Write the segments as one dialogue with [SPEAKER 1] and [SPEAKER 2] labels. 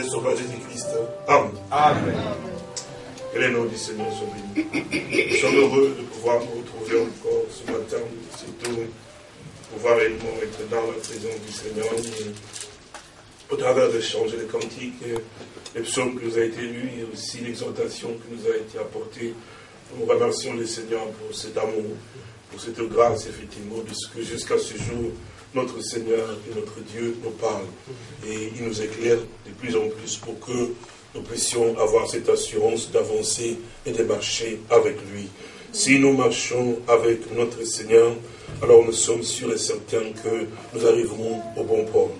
[SPEAKER 1] le sauveur Jésus-Christ. Amen.
[SPEAKER 2] Amen.
[SPEAKER 1] Que les noms du Seigneur soient bénis. Nous sommes heureux de pouvoir nous retrouver encore ce matin, surtout pouvoir réellement être dans la présence du Seigneur. au travers de changer les cantiques, les psaumes qui nous a été lus et aussi l'exhortation qui nous a été apportée. Nous remercions le Seigneur pour cet amour, pour cette grâce, effectivement, de ce que jusqu'à ce jour, notre Seigneur et notre Dieu nous parle. Et il nous éclaire de plus en plus pour que nous puissions avoir cette assurance d'avancer et de marcher avec lui. Si nous marchons avec notre Seigneur, alors nous sommes sûrs et certains que nous arriverons au bon port.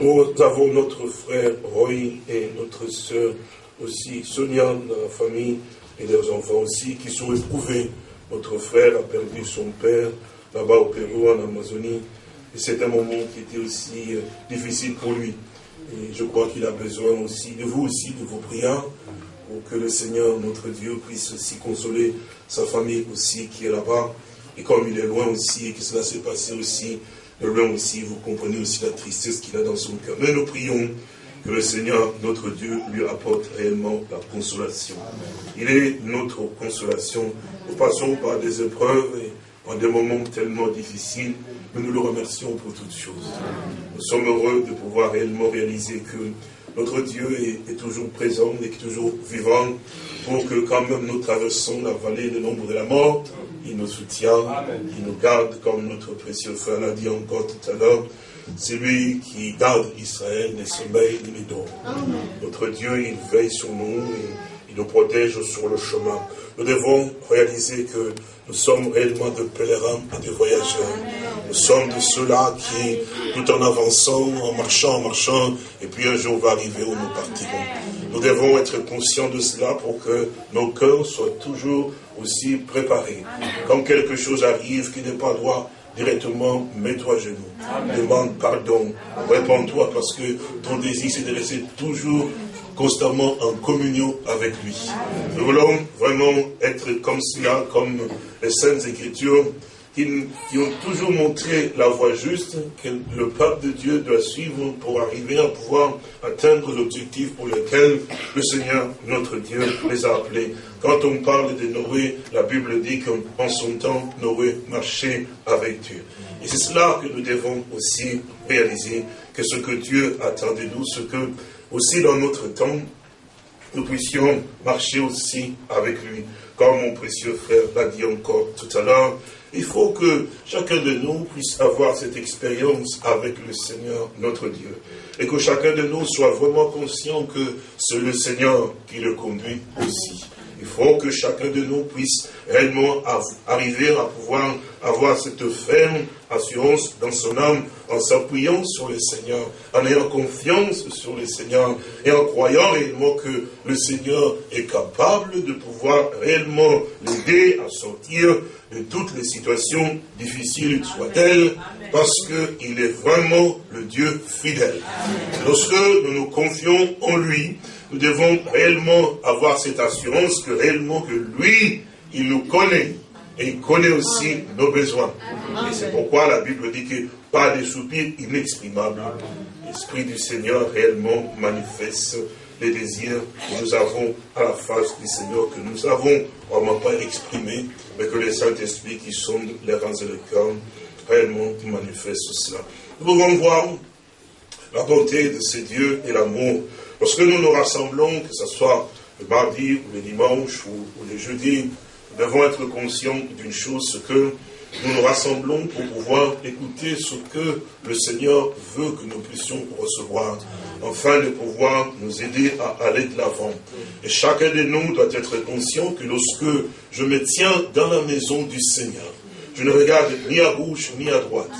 [SPEAKER 1] Nous avons notre frère Roy et notre sœur aussi, Sonia, dans la famille, et leurs enfants aussi, qui sont éprouvés. Notre frère a perdu son père là-bas au Pérou, en Amazonie. Et c'est un moment qui était aussi euh, difficile pour lui. Et je crois qu'il a besoin aussi de vous aussi, de vos prières, pour que le Seigneur, notre Dieu, puisse aussi consoler sa famille aussi qui est là-bas. Et comme il est loin aussi, et que cela s'est passé aussi, de loin aussi, vous comprenez aussi la tristesse qu'il a dans son cœur. Mais nous prions que le Seigneur, notre Dieu, lui apporte réellement la consolation. Il est notre consolation. Nous passons par des épreuves et par des moments tellement difficiles, mais nous le remercions pour toutes choses. Nous sommes heureux de pouvoir réellement réaliser que notre Dieu est, toujours présent et toujours vivant pour que quand même nous traversons la vallée de l'ombre de la mort, il nous soutient, il nous garde comme notre précieux frère l'a dit encore tout à l'heure. C'est lui qui garde Israël des sommeils ni des Notre Dieu, il veille sur nous, il, il nous protège sur le chemin. Nous devons réaliser que nous sommes réellement de pèlerins et de voyageurs. Nous sommes de ceux-là qui, tout en avançant, en marchant, en marchant, et puis un jour va arriver où nous partirons. Nous devons être conscients de cela pour que nos cœurs soient toujours aussi préparés. Quand quelque chose arrive qui n'est pas droit, directement, mets-toi à genoux. Demande pardon. Réponds-toi parce que ton désir, c'est de rester toujours constamment en communion avec lui. Nous voulons vraiment être comme cela, comme les Saintes Écritures, qui, ont toujours montré la voie juste que le peuple de Dieu doit suivre pour arriver à pouvoir atteindre l'objectif pour lequel le Seigneur, notre Dieu, les a appelés. Quand on parle de Noé, la Bible dit qu'en son temps, Noé marchait avec Dieu. Et c'est cela que nous devons aussi réaliser, que ce que Dieu attend de nous, ce que aussi dans notre temps, nous puissions marcher aussi avec lui. Comme mon précieux frère l'a dit encore tout à l'heure, il faut que chacun de nous puisse avoir cette expérience avec le Seigneur, notre Dieu. Et que chacun de nous soit vraiment conscient que c'est le Seigneur qui le conduit aussi. Il faut que chacun de nous puisse réellement arriver à pouvoir avoir cette ferme assurance dans son âme en s'appuyant sur le Seigneur, en ayant confiance sur le Seigneur et en croyant réellement que le Seigneur est capable de pouvoir réellement l'aider à sortir de toutes les situations difficiles soient-elles, parce qu'il est vraiment le Dieu fidèle. Lorsque nous nous confions en lui, nous devons réellement avoir cette assurance que réellement que lui, il nous connaît. Et il connaît aussi nos besoins. Et c'est pourquoi la Bible dit que pas de soupirs inexprimables. L'Esprit du Seigneur réellement manifeste les désirs que nous avons à la face du Seigneur, que nous avons vraiment pas exprimés, mais que le Saint-Esprit qui sonde les rangs et le cœur réellement manifeste cela. Nous pouvons voir la bonté de ces dieux et l'amour Lorsque nous nous rassemblons, que ce soit le mardi ou le dimanche ou, le jeudi, devons être conscients d'une chose, ce que nous nous rassemblons pour pouvoir écouter ce que le Seigneur veut que nous puissions recevoir, afin de pouvoir nous aider à aller de l'avant. Et chacun de nous doit être conscient que lorsque je me tiens dans la maison du Seigneur, je ne regarde ni à gauche ni à droite,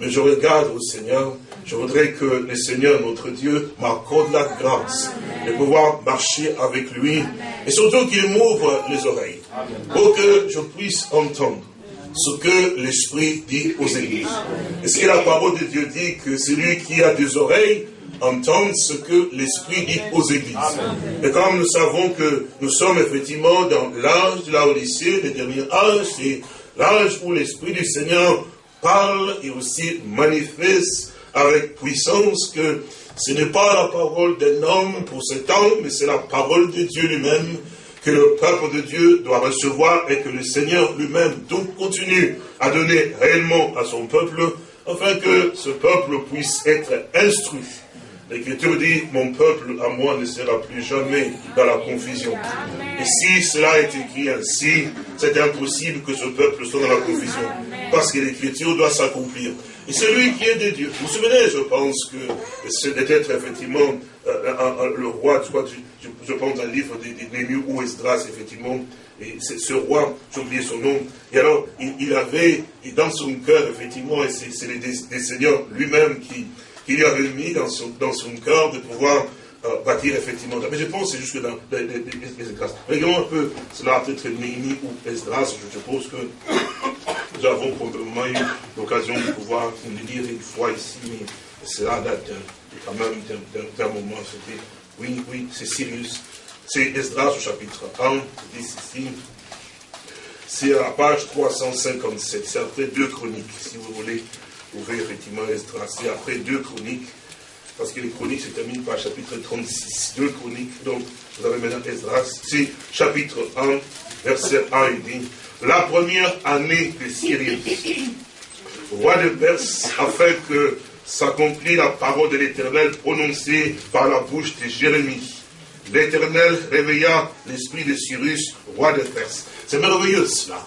[SPEAKER 1] mais je regarde au Seigneur je voudrais que le Seigneur, notre Dieu, m'accorde la grâce de pouvoir marcher avec lui et surtout qu'il m'ouvre les oreilles pour que je puisse entendre ce que l'Esprit dit aux églises. Est-ce que la parole de Dieu dit que celui qui a des oreilles entende ce que l'Esprit dit aux églises? Et comme nous savons que nous sommes effectivement dans l'âge de la Odyssée, le dernier âge, c'est l'âge où l'Esprit du Seigneur parle et aussi manifeste avec puissance que Ce n'est pas la parole d'un homme pour ce temps, mais c'est la parole de Dieu lui-même que le peuple de Dieu doit recevoir et que le Seigneur lui-même donc continue à donner réellement à son peuple, afin que ce peuple puisse être instruit L'Écriture dit, mon peuple à moi ne sera plus jamais dans la confusion. Et si cela est écrit ainsi, c'est impossible que ce peuple soit dans la confusion. Parce que l'Écriture doit s'accomplir. Et celui qui est de Dieu. Vous vous souvenez, je pense que c'est peut-être effectivement euh, le roi, je, je, pense à un livre de ou Esdras, effectivement, et ce roi, j'ai oublié son nom, et alors il, avait, dans son cœur, effectivement, et c'est le Seigneur lui-même qui, il lui avait mis dans son, dans son cœur de pouvoir euh, bâtir effectivement. Mais je pense que c'est juste dans les, les, Regardons un peu, cela peut-être Néhémie ou Esdras, je suppose que nous avons probablement eu l'occasion de pouvoir le lire une fois ici, mais cela date quand même d'un moment. C'était, oui, oui, c'est Sirius. C'est Esdras au chapitre 1, dit ici. C'est à la page 357, c'est après deux chroniques, si vous voulez vous pouvez effectivement tracer après deux chroniques, parce que les chroniques se terminent par chapitre 36. Deux chroniques, donc vous avez maintenant Esdras, c'est chapitre 1, verset 1, il dit, la première année de Syrie, roi de Perse, afin que s'accomplisse la parole de l'Éternel prononcée par la bouche de Jérémie. L'Éternel réveilla l'esprit de Cyrus, roi de Perse. C'est merveilleux cela,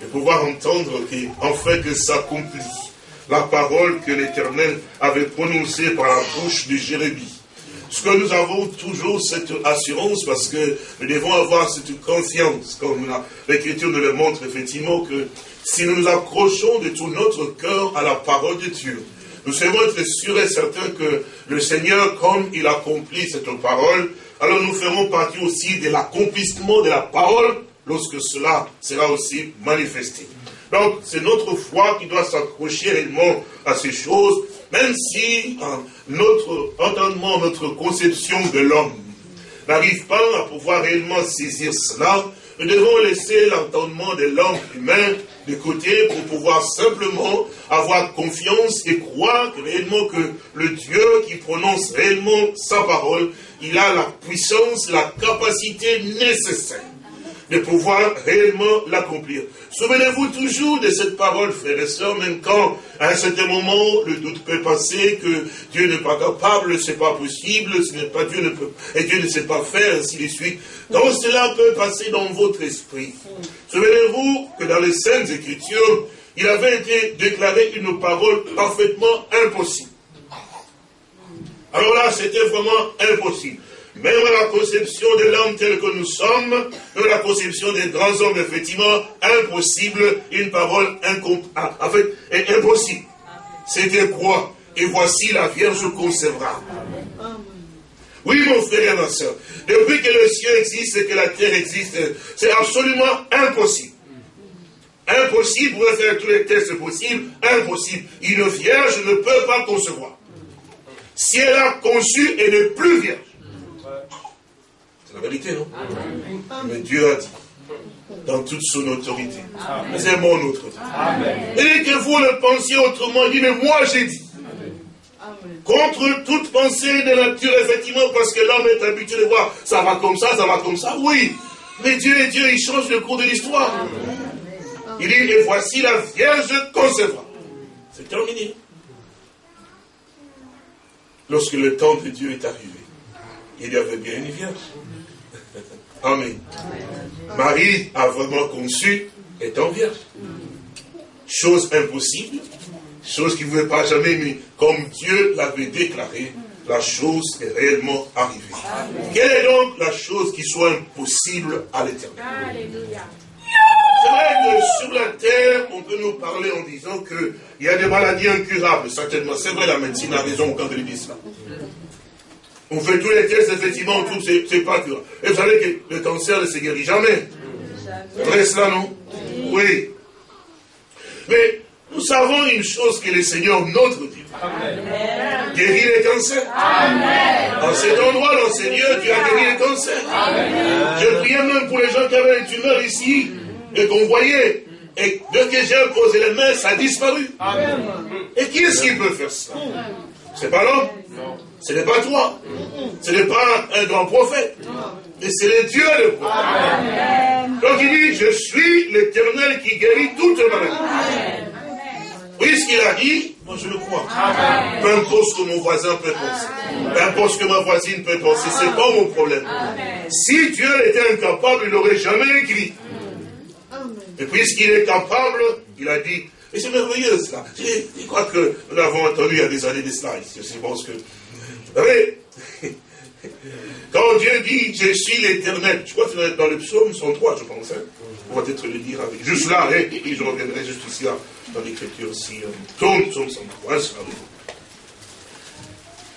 [SPEAKER 1] de pouvoir entendre qu'enfin que s'accomplisse la parole que l'Éternel avait prononcée par la bouche de Jérémie. Ce que nous avons toujours cette assurance parce que nous devons avoir cette confiance, comme l'Écriture nous le montre effectivement, que si nous nous accrochons de tout notre cœur à la parole de Dieu, nous serons être sûrs et certains que le Seigneur, comme il accomplit cette parole, alors nous ferons partie aussi de l'accomplissement de la parole lorsque cela sera aussi manifesté. Donc, c'est notre foi qui doit s'accrocher réellement à ces choses, même si hein, notre entendement, notre conception de l'homme n'arrive pas à pouvoir réellement saisir cela, nous devons laisser l'entendement de l'homme humain de côté pour pouvoir simplement avoir confiance et croire réellement que le Dieu qui prononce réellement sa parole, il a la puissance, la capacité nécessaire de pouvoir réellement l'accomplir. Souvenez-vous toujours de cette parole, frères et sœurs, même quand, à un certain moment, le doute peut passer, que Dieu n'est pas capable, c'est pas possible, ce n'est pas Dieu ne peut, et Dieu ne sait pas faire, ainsi de suite. Quand cela peut passer dans votre esprit, souvenez-vous que dans les Saintes Écritures, il avait été déclaré une parole parfaitement impossible. Alors là, c'était vraiment impossible. Même la conception de l'homme tel que nous sommes, même la conception des grands hommes, effectivement, impossible, une parole ah, en fait, impossible. C'était quoi? Et voici la Vierge concevra. Oui, mon frère et ma soeur, depuis que le ciel existe et que la terre existe, c'est absolument impossible. Impossible, vous pouvez faire tous les tests possibles, impossible. Une vierge ne peut pas concevoir. Si elle a conçu, elle n'est plus vierge. C'est la vérité, non Mais Dieu a dit, dans toute son autorité, mais aimons notre Dieu. Et que vous le pensiez autrement, il dit, mais moi j'ai dit. Contre toute pensée de nature, effectivement, parce que l'homme est habitué de voir, ça va comme ça, ça va comme ça, oui. Mais Dieu est Dieu, il change le cours de l'histoire. Il dit, et voici la Vierge concevra. C'est terminé. Lorsque le temps de Dieu est arrivé, il y avait bien une Vierge. Amen. Marie a vraiment conçu étant vierge. Chose impossible, chose qui ne pouvait pas jamais, mais comme Dieu l'avait déclaré, la chose est réellement arrivée. Quelle est donc la chose qui soit impossible à l'éternel C'est vrai que sur la terre, on peut nous parler en disant qu'il y a des maladies incurables, certainement. C'est vrai, la médecine a raison quand elle dit cela. On fait tous les tests, effectivement, on trouve c'est pas. Et vous savez que le cancer ne se guérit jamais. C'est vrai cela, non? Oui. Mais nous savons une chose que le Seigneur, notre Dieu, guérit les cancers. Amen. En cet endroit, dans ce lieu, tu as guéri les cancers. Je priais même pour les gens qui avaient une tumeur ici, et qu'on voyait. Et dès que j'ai posé les mains, ça a disparu. Et qui est-ce qui peut faire ça? C'est pas l'homme. Ce n'est pas toi. Ce n'est pas un grand prophète. Mais c'est le Dieu le prophète. Donc il dit, je suis l'éternel qui guérit toutes maladies. Oui, ce qu'il a dit, moi je le crois. Peu importe ce que mon voisin peut penser. Peu importe ce que ma voisine peut penser, c'est pas mon problème. Si Dieu était incapable, il n'aurait jamais écrit. Et puisqu'il est capable, il a dit, et c'est merveilleux cela. Je, crois que nous l'avons entendu il y a des années de cela. Je pense que. Vous savez, quand Dieu dit je suis l'éternel, je crois que c'est dans le psaume 103, je pense. Hein, on va peut-être le dire avec. Juste là, hein, et je reviendrai juste ici dans l'écriture aussi. Euh, psaume, psaume 103, ça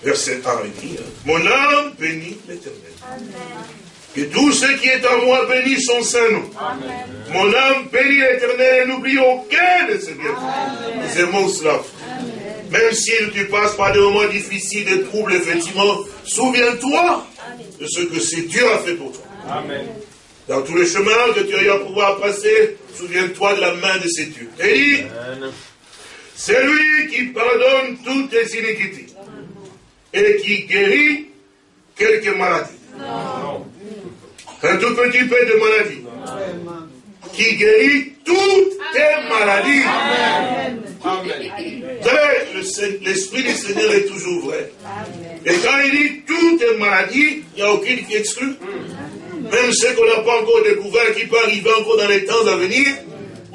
[SPEAKER 1] Verset 1 il dit Mon âme bénit l'éternel. Que tout ce qui est en moi bénisse son Saint-Nom. Mon âme bénit l'éternel et n'oublie aucun de ses bienfaits. Nous aimons cela. Même si tu passes par des moments difficiles, des troubles, effectivement, souviens-toi de ce que c'est Dieu a fait pour toi. Dans tous les chemins que tu as eu à pouvoir passer, souviens-toi de la main de ces dieux. Et dit, c'est lui qui pardonne toutes tes iniquités et qui guérit quelques maladies. Un tout petit peu de maladie. Qui guérit toutes tes maladies. Vous savez, l'Esprit du Seigneur est toujours vrai. Et quand il dit toutes tes maladies, il n'y a aucune qui exclut. Même ceux qu'on n'a pas encore découvert, qui peuvent arriver encore dans les temps à venir,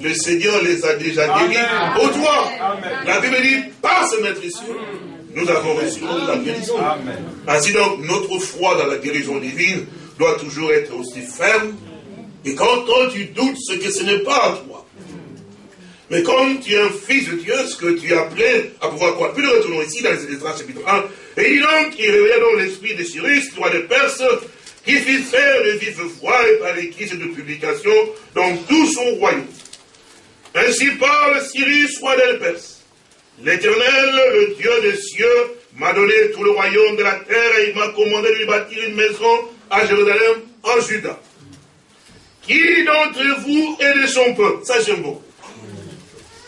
[SPEAKER 1] le Seigneur les a déjà guéris pour toi. La Bible dit, par ce maître ici, nous avons reçu la guérison. Ainsi donc, notre foi dans la guérison divine doit toujours être aussi ferme. Et quand, tu doutes, ce que ce n'est pas à toi. Mais quand tu es un fils de Dieu, ce que tu es appelé à pouvoir quoi Puis nous retournons ici dans les États chapitre 1. Et il donc, il réveilla donc l'esprit de Cyrus, roi de Perse, qui fit faire de vives voix et par écrit de publication dans tout son royaume. Ainsi parle Cyrus, roi de Perse. L'Éternel, le Dieu des cieux, m'a donné tout le royaume de la terre et il m'a commandé de lui bâtir une maison à Jérusalem, en Juda. Qui d'entre vous est de son peuple Ça, j'aime beaucoup.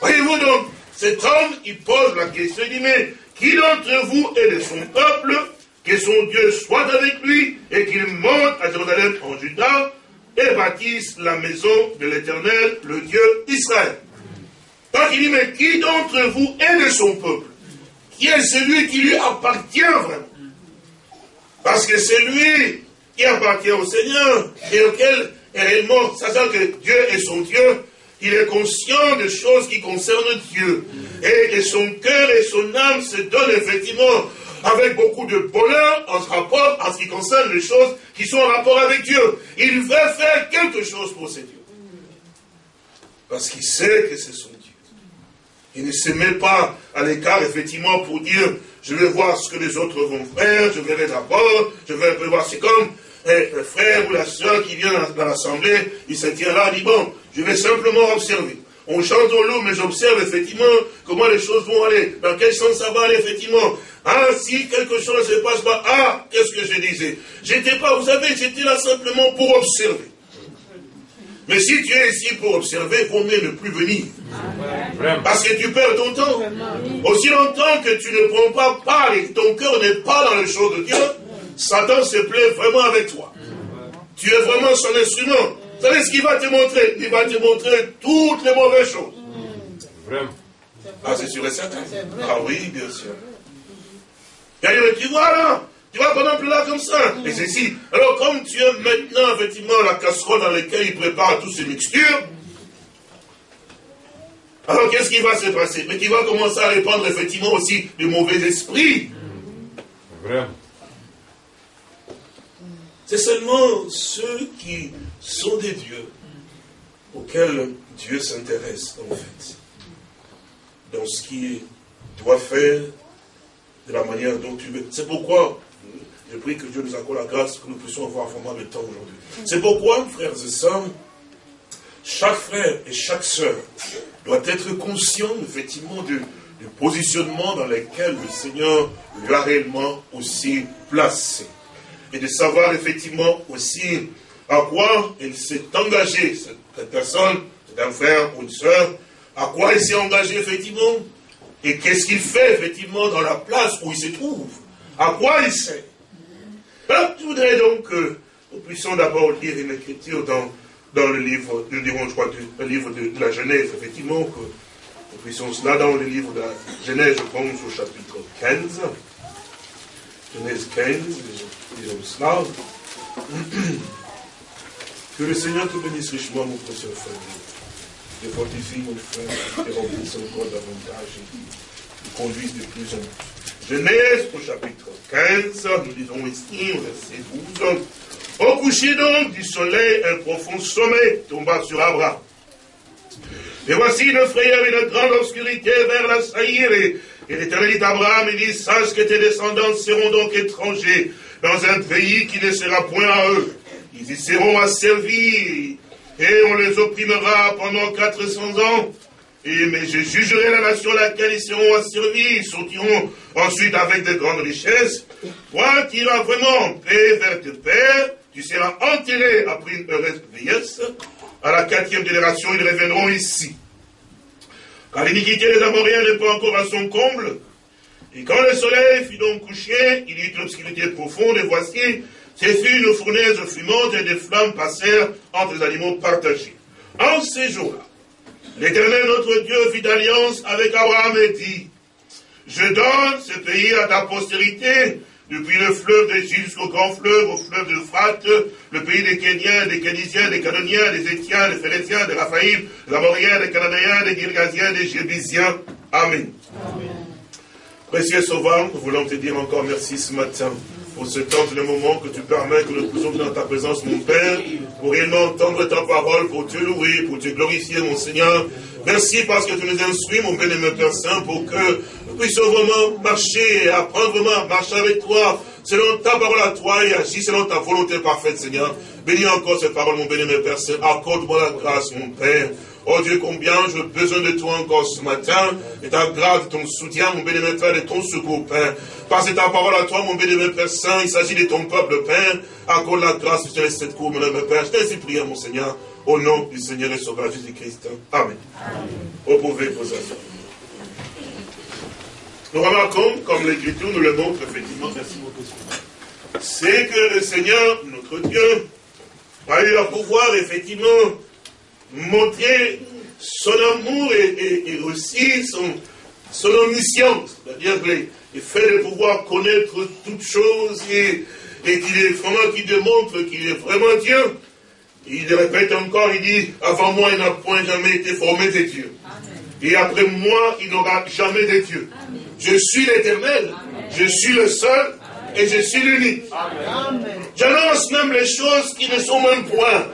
[SPEAKER 1] Voyez-vous donc, cet homme, il pose la question, il dit, mais qui d'entre vous est de son peuple Que son Dieu soit avec lui et qu'il monte à Jérusalem en Juda et bâtisse la maison de l'Éternel, le Dieu d'Israël. Donc il dit, mais qui d'entre vous est de son peuple Qui est celui qui lui appartient vraiment? Parce que c'est lui qui appartient au Seigneur et auquel réellement, sachant que Dieu est son Dieu, il est conscient des choses qui concernent Dieu. Et, son cœur et son âme se donnent effectivement avec beaucoup de bonheur en ce rapport, en ce qui concerne les choses qui sont en rapport avec Dieu. Il veut faire quelque chose pour ses dieux. Parce qu'il sait que c'est son Dieu. Il ne se met pas à l'écart, effectivement, pour dire, je vais voir ce que les autres vont faire, je verrai d'abord, je vais voir, c'est comme le frère ou la soeur qui vient dans l'assemblée, il se tient là, dit, bon, je vais simplement observer. On chante au loup, mais j'observe effectivement comment les choses vont aller, dans quel sens ça va aller, effectivement? Ah, si quelque chose ne se passe pas, ah, qu'est-ce que je disais? J'étais pas, vous savez, j'étais là simplement pour observer. Mais si tu es ici pour observer, il vaut mieux ne plus venir. Parce que tu perds ton temps. Aussi longtemps que tu ne prends pas part et que ton cœur n'est pas dans les choses de Dieu, Satan se plaît vraiment avec toi. Tu es vraiment son instrument. Vous savez ce qu'il va te montrer? Il va te montrer toutes les mauvaises choses. Vraiment. Ah, c'est sûr et certain. Ah oui, bien sûr. Et tu vois là, tu vois qu'on plus là comme ça. Et c'est ici. Alors, comme tu es maintenant, effectivement, la casserole dans laquelle il prépare toutes ces mixtures, alors qu'est-ce qui va se passer? Mais tu vas commencer à répandre effectivement aussi du mauvais esprit. Vraiment. C'est seulement ceux qui sont des dieux auxquels Dieu s'intéresse, en fait, dans ce qu'il doit faire, de la manière dont tu veux. C'est pourquoi je prie que Dieu nous accorde la grâce que nous puissions avoir vraiment le temps aujourd'hui. C'est pourquoi, frères et sœurs, chaque frère et chaque sœur doit être conscient, effectivement, du, positionnement dans lequel le Seigneur lui a réellement aussi placé et de savoir effectivement aussi à quoi il s'est engagé, cette personne, c'est un frère ou une soeur, à quoi il s'est engagé effectivement. Et qu'est-ce qu'il fait effectivement dans la place où il se trouve À quoi il sert Alors, je voudrais donc que nous puissions d'abord lire une écriture dans, dans le livre, nous dirons, je crois, le livre de, la Genèse, effectivement, que nous puissions cela dans le livre de la Genèse, je pense, au chapitre 15. Genèse 15, disons cela. Que le Seigneur te bénisse richement, mon précieux frère. Et fortifie mon frère et remplisse encore davantage et conduise de plus en plus. Genèse au chapitre 15, nous disons ici au verset 12. Au coucher donc du soleil, un profond sommeil tomba sur Abraham. Et voici une frayeur et une grande obscurité vers la saillir. Et, et l'Éternel dit à Abraham, il dit, sache que tes descendants seront donc étrangers dans un pays qui ne sera point à eux. Ils y seront asservis et on les opprimera pendant 400 ans. Et, mais je jugerai la nation à laquelle ils seront asservis. Ils sortiront ensuite avec de grandes richesses. Toi qui iras vraiment en paix vers tes pères, tu seras enterré après une heureuse vieillesse. À la quatrième génération, ils reviendront ici. Car l'iniquité des Amoriens n'est pas encore à son comble. Et quand le soleil fut donc couché, il y eut une obscurité profonde, et voici, ce fut une fournaise fumante et des flammes passèrent entre les animaux partagés. En ces jours-là, l'Éternel notre Dieu fit alliance avec Abraham et dit, je donne ce pays à ta postérité, depuis le fleuve d'Égypte jusqu'au grand fleuve, au fleuve de l'Euphrate, le pays des Kéniens, des Kénisiens, des Canoniens, des Étiens, des Phéléciens, des Raphaïm, des Amoriens, des Cananéens, des Girgasiens, des Jébusiens. Amen. Amen. Précieux Sauveur, nous voulons te dire encore merci ce matin pour ce temps et le moment que tu permets que nous puissions dans ta présence, mon Père, pour réellement entendre ta parole, pour te louer, pour te glorifier, mon Seigneur. Merci parce que tu nous instruis, mon bien-aimé Père Saint, pour que nous puissions vraiment marcher, apprendre vraiment à marcher avec toi, selon ta parole à toi et agir selon ta volonté parfaite, Seigneur. Bénis encore cette parole, mon bien-aimé Père Saint. Accorde-moi la grâce, mon Père. Oh Dieu, combien j'ai besoin de toi encore ce matin, et ta grâce, ton soutien, mon bénémoine Père, et ton secours, Père. Parce que ta parole à toi, mon bénémoine Père Saint, il s'agit de ton peuple, Père. Accorde la grâce, je te laisse cette cour, mon bénémoine Père. Je t'ai prié, mon Seigneur, au nom du Seigneur et Sauveur Jésus-Christ. Amen. Amen. Vous pouvez asseoir. Nous remarquons, comme l'Écriture nous le montre, effectivement, merci beaucoup. C'est que le Seigneur, notre Dieu, a eu le pouvoir, effectivement, montrer son amour et, aussi son, son omniscience, c'est-à-dire le, fait de pouvoir connaître toutes choses et, et qu'il est vraiment, qui démontre qu'il est vraiment Dieu. Il répète encore, il dit, avant moi, il n'a point jamais été formé des dieux. Et après moi, il n'aura jamais de Dieu. Je suis l'éternel, je suis le seul et je suis l'unique. J'annonce même les choses qui ne sont même point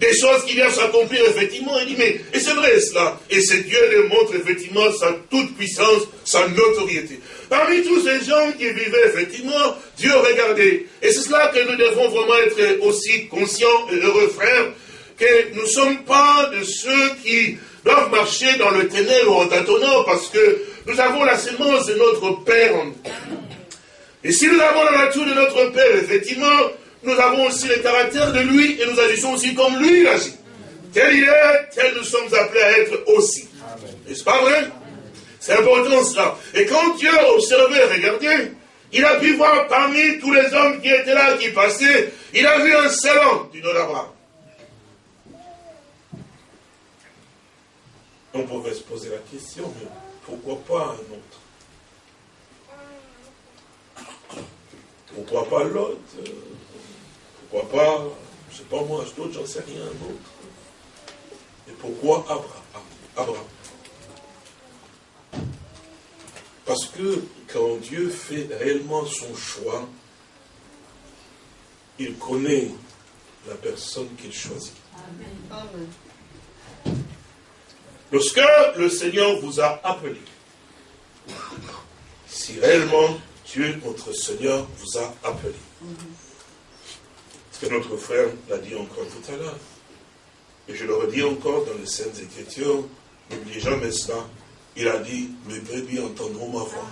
[SPEAKER 1] des choses qui viennent s'accomplir effectivement. Il dit, mais, et c'est vrai cela. Et c'est Dieu démontre effectivement sa toute puissance, sa notoriété. Parmi tous ces gens qui vivaient effectivement, Dieu regardait. Et c'est cela que nous devons vraiment être aussi conscients et heureux, frères, que nous ne sommes pas de ceux qui doivent marcher dans le ténèbre en tâtonnant parce que nous avons la sémence de notre Père. Et si nous avons la nature de notre Père, effectivement, nous avons aussi le caractère de lui et nous agissons aussi comme lui agit. Tel il est, tel nous sommes appelés à être aussi. N'est-ce pas vrai? C'est important cela. Et quand Dieu a observé, regardez, il a pu voir parmi tous les hommes qui étaient là, qui passaient, il a vu un seul homme du nom. On pouvait se poser la question, mais pourquoi pas un autre? Pourquoi pas l'autre? Pourquoi pas, je ne sais pas moi, d'autres, j'en sais rien d'autre. Et pourquoi Abraham, Abraham Parce que quand Dieu fait réellement son choix, il connaît la personne qu'il choisit. Amen. Lorsque le Seigneur vous a appelé, si réellement Dieu, notre Seigneur, vous a appelé, que notre frère l'a dit encore tout à l'heure. Et je le redis encore dans les Saintes Écritures, n'oubliez jamais cela. Il a dit, mes brebis entendront ma voix.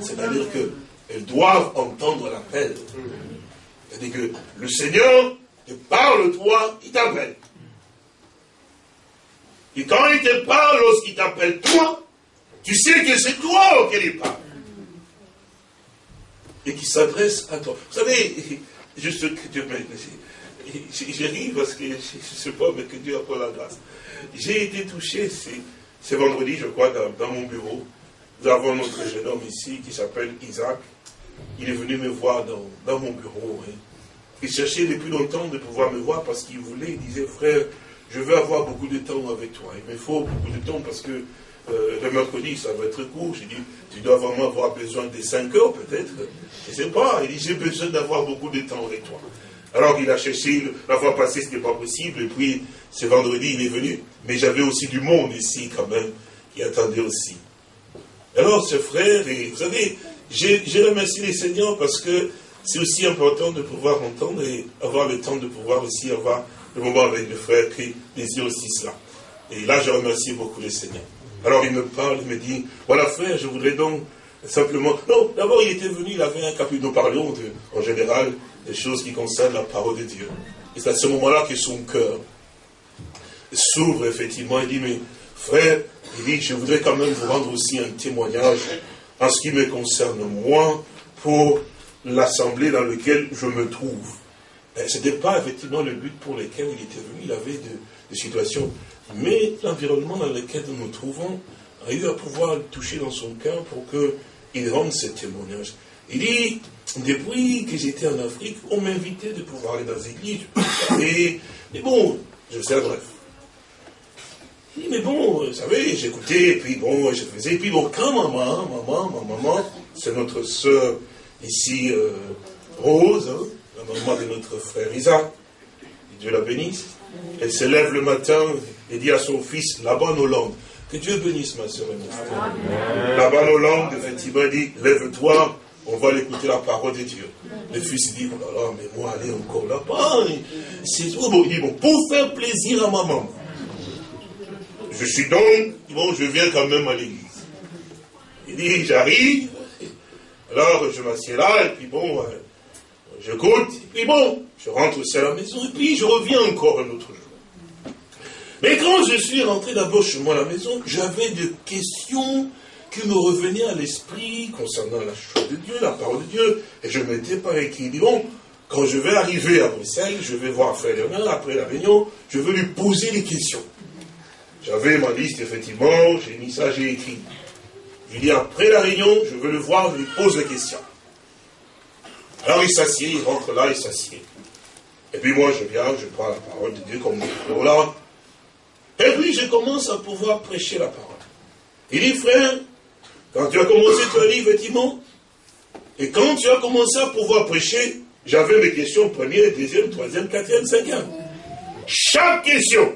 [SPEAKER 1] C'est-à-dire qu'elles doivent entendre l'appel. C'est-à-dire que le Seigneur te parle toi, il t'appelle. Et quand il te parle, lorsqu'il t'appelle toi, Tu sais que c'est toi auquel il parle. Et qui s'adresse à toi. Vous savez, juste que Dieu je ris parce que je ne sais pas, mais que Dieu a pas la grâce. J'ai été touché, c'est vendredi, je crois, dans, mon bureau. Nous avons notre jeune homme ici qui s'appelle Isaac. Il est venu me voir dans, mon bureau. Hein. Il cherchait depuis longtemps de pouvoir me voir parce qu'il voulait, il disait, frère, je veux avoir beaucoup de temps avec toi. Il me faut beaucoup de temps parce que euh, le mercredi, ça va être court. J'ai dit, tu dois vraiment avoir besoin de 5 heures peut-être. Je ne sais pas. Il dit, j'ai besoin d'avoir beaucoup de temps avec toi. Alors il a cherché, la fois passée, ce n'était pas possible. Et puis, ce vendredi, il est venu. Mais j'avais aussi du monde ici quand même qui attendait aussi. Alors, ce frère, et vous savez, j'ai remercié les seigneurs parce que c'est aussi important de pouvoir entendre et avoir le temps de pouvoir aussi avoir le moment avec le frère qui désire aussi cela. Et là, je remercie beaucoup les seigneurs. Alors il me parle, il me dit, voilà frère, je voudrais donc simplement... Non, d'abord il était venu, il avait un capitaine, nous parlions en général des choses qui concernent la parole de Dieu. Et c'est à ce moment-là que son cœur s'ouvre effectivement. Il dit, mais frère, il dit, je voudrais quand même vous rendre aussi un témoignage en ce qui me concerne moi pour l'assemblée dans laquelle je me trouve. Ce n'était pas effectivement le but pour lequel il était venu, il avait des situations. Mais l'environnement dans lequel nous nous trouvons a eu à pouvoir le toucher dans son cœur pour qu'il rende ce témoignage. Il dit, depuis que j'étais en Afrique, on m'invitait de pouvoir aller dans les églises. Et, mais bon, je sais bref. Il dit, mais bon, vous savez, j'écoutais, puis bon, je faisais, puis bon, quand maman, maman, ma maman, c'est notre soeur ici, euh, Rose, hein, la maman de notre frère Isaac, Dieu la bénisse, elle se lève le matin et dit à son fils, la bonne Hollande, que Dieu bénisse ma soeur et mon frère. La bonne Hollande, effectivement, dit, lève-toi, on va l'écouter la parole de Dieu. Le fils dit, oh là là, mais moi, aller encore là-bas, c'est bon. Il dit, bon, pour faire plaisir à maman. Je suis donc, bon, je viens quand même à l'église. Il dit, j'arrive, alors je m'assieds là, et puis bon, euh, je goûte, et puis bon, je rentre aussi à la maison, et puis je reviens encore un autre jour. Mais quand je suis rentré d'abord chez moi à la maison, j'avais des questions qui me revenaient à l'esprit concernant la chose de Dieu, la parole de Dieu, et je m'étais pas écrit. Bon, quand je vais arriver à Bruxelles, je vais voir Frère Léonard après la réunion, je veux lui poser des questions. J'avais ma liste, effectivement, j'ai mis ça, j'ai écrit. Je dis, après la réunion, je veux le voir, je lui pose des questions. Alors il s'assied, il rentre là, il s'assied. Et puis moi, je viens, je prends la parole de Dieu comme là. Et puis je commence à pouvoir prêcher la parole. Il dit, frère, quand tu as commencé, as dit, effectivement, et quand tu as commencé à pouvoir prêcher, j'avais mes questions première, deuxième, troisième, quatrième, cinquième. Chaque question,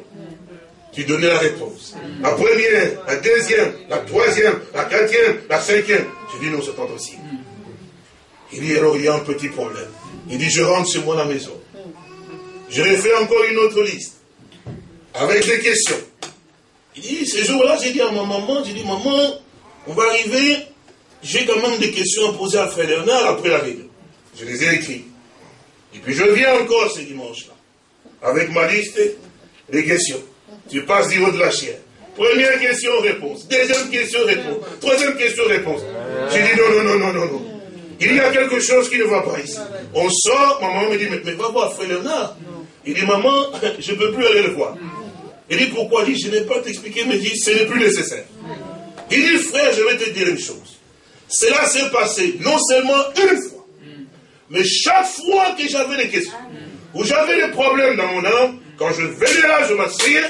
[SPEAKER 1] tu donnais la réponse. La première, la deuxième, la troisième, la quatrième, la cinquième. Je dis non, c'est pas possible. Il dit, alors il y a un petit problème. Il dit, je rentre chez moi à la maison. Je refais encore une autre liste. Avec des questions. Il dit, ce jour-là, j'ai dit à ma maman, j'ai dit, maman, on va arriver, j'ai quand même des questions à poser à Frère Léonard après la réunion. Je les ai écrites. Et puis je viens encore ce dimanche-là, avec ma liste des questions. Tu passes du haut de la chienne. Première question, réponse. Deuxième question, réponse. Troisième question, réponse. J'ai dit non, non, non, non, non, non. Il y a quelque chose qui ne va pas ici. On sort, maman me dit, mais, va voir frère Léonard. Il dit, maman, je ne peux plus aller le voir. Il dit, pourquoi? Il dit, je n'ai pas t'expliquer, mais il dit, ce n'est plus nécessaire. Il dit, frère, je vais te dire une chose. Cela s'est passé non seulement une fois, mais chaque fois que j'avais des questions, ou j'avais des problèmes dans mon âme, quand je venais là, je m'asseyais,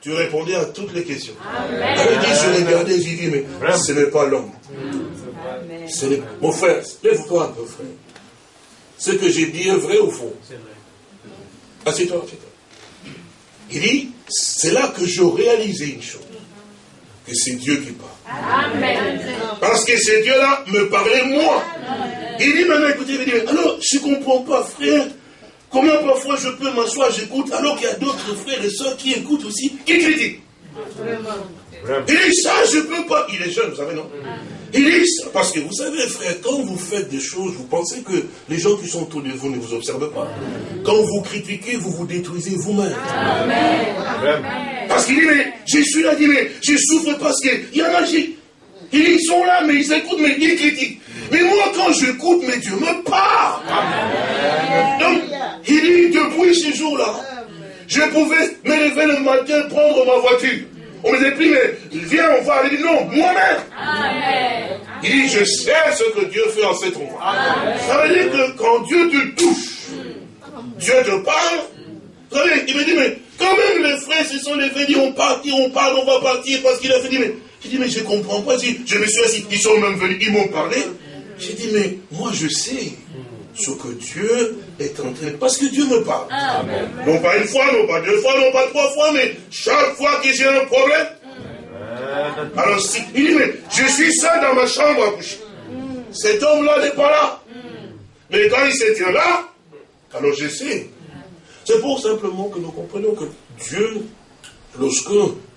[SPEAKER 1] tu répondais à toutes les questions. Il dit, je regardais, j'ai dit, mais ce n'est pas l'homme. Mon frère, lève-toi un peu, frère. Ce que j'ai dit est vrai ou faux? C'est vrai. Assieds-toi, assieds-toi. Il dit, c'est là que je réalisais une chose. Que c'est Dieu qui parle. Amen. Parce que ce Dieu-là me parlait moi. Il dit maintenant, écoutez, il dit, alors je ne comprends pas, frère. Comment parfois je peux m'asseoir, j'écoute, alors qu'il y a d'autres frères et soeurs qui écoutent aussi, qui critiquent. Il dit, ça, je ne peux pas. Il est jeune, vous savez, non il dit parce que vous savez, frère, quand vous faites des choses, vous pensez que les gens qui sont autour de vous ne vous observent pas. Quand vous critiquez, vous vous détruisez vous-même. Parce qu'il dit, mais je suis là, dit, mais je souffre parce qu'il y en a, Ils sont là, mais ils écoutent, mais ils critiquent. Mais moi, quand j'écoute, mais Dieu me parle. Donc, il dit, depuis ce jour-là, je pouvais me lever le matin, prendre ma voiture. On me dit, mais viens, on va. Il dit, non, moi-même. Il dit, je sais ce que Dieu fait en cet endroit. Ça veut dire que quand Dieu te touche, Dieu te parle. Vous savez, il me dit, mais quand même les frères se sont levés, dit, on part, on parle, on va partir, parce qu'il a fait, mais, je dis, mais je ne comprends pas. Je me suis assis, ils sont même venus, ils m'ont parlé. J'ai dit, mais moi je sais ce que Dieu est en train Parce que Dieu me parle. Non pas une fois, non pas deux fois, non pas trois fois, mais chaque fois que j'ai un problème. Alors, si, il dit, mais je suis seul dans ma chambre à coucher. Cet homme-là n'est pas là. Mais quand il se tient là, alors je sais. C'est pour simplement que nous comprenions que Dieu, lorsque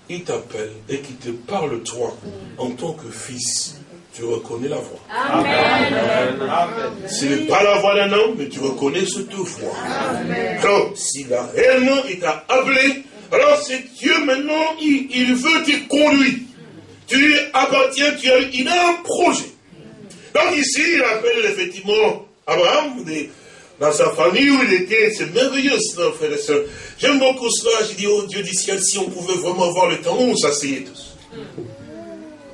[SPEAKER 1] il t'appelle et qu'il te parle toi en tant que fils, tu reconnais la voix. Amen. Ce n'est pas la voix d'un homme, mais tu reconnais cette voix. Alors, s'il a réellement, il t'a appelé, alors c'est Dieu maintenant, il, veut te conduire. Tu lui appartiens, tu as, il a un projet. Donc ici, il appelle effectivement Abraham, dans sa famille où il était, c'est merveilleux cela, frères et sœurs. J'aime beaucoup cela, j'ai dit, oh Dieu du ciel, si on pouvait vraiment avoir le temps où on s'asseyait tous.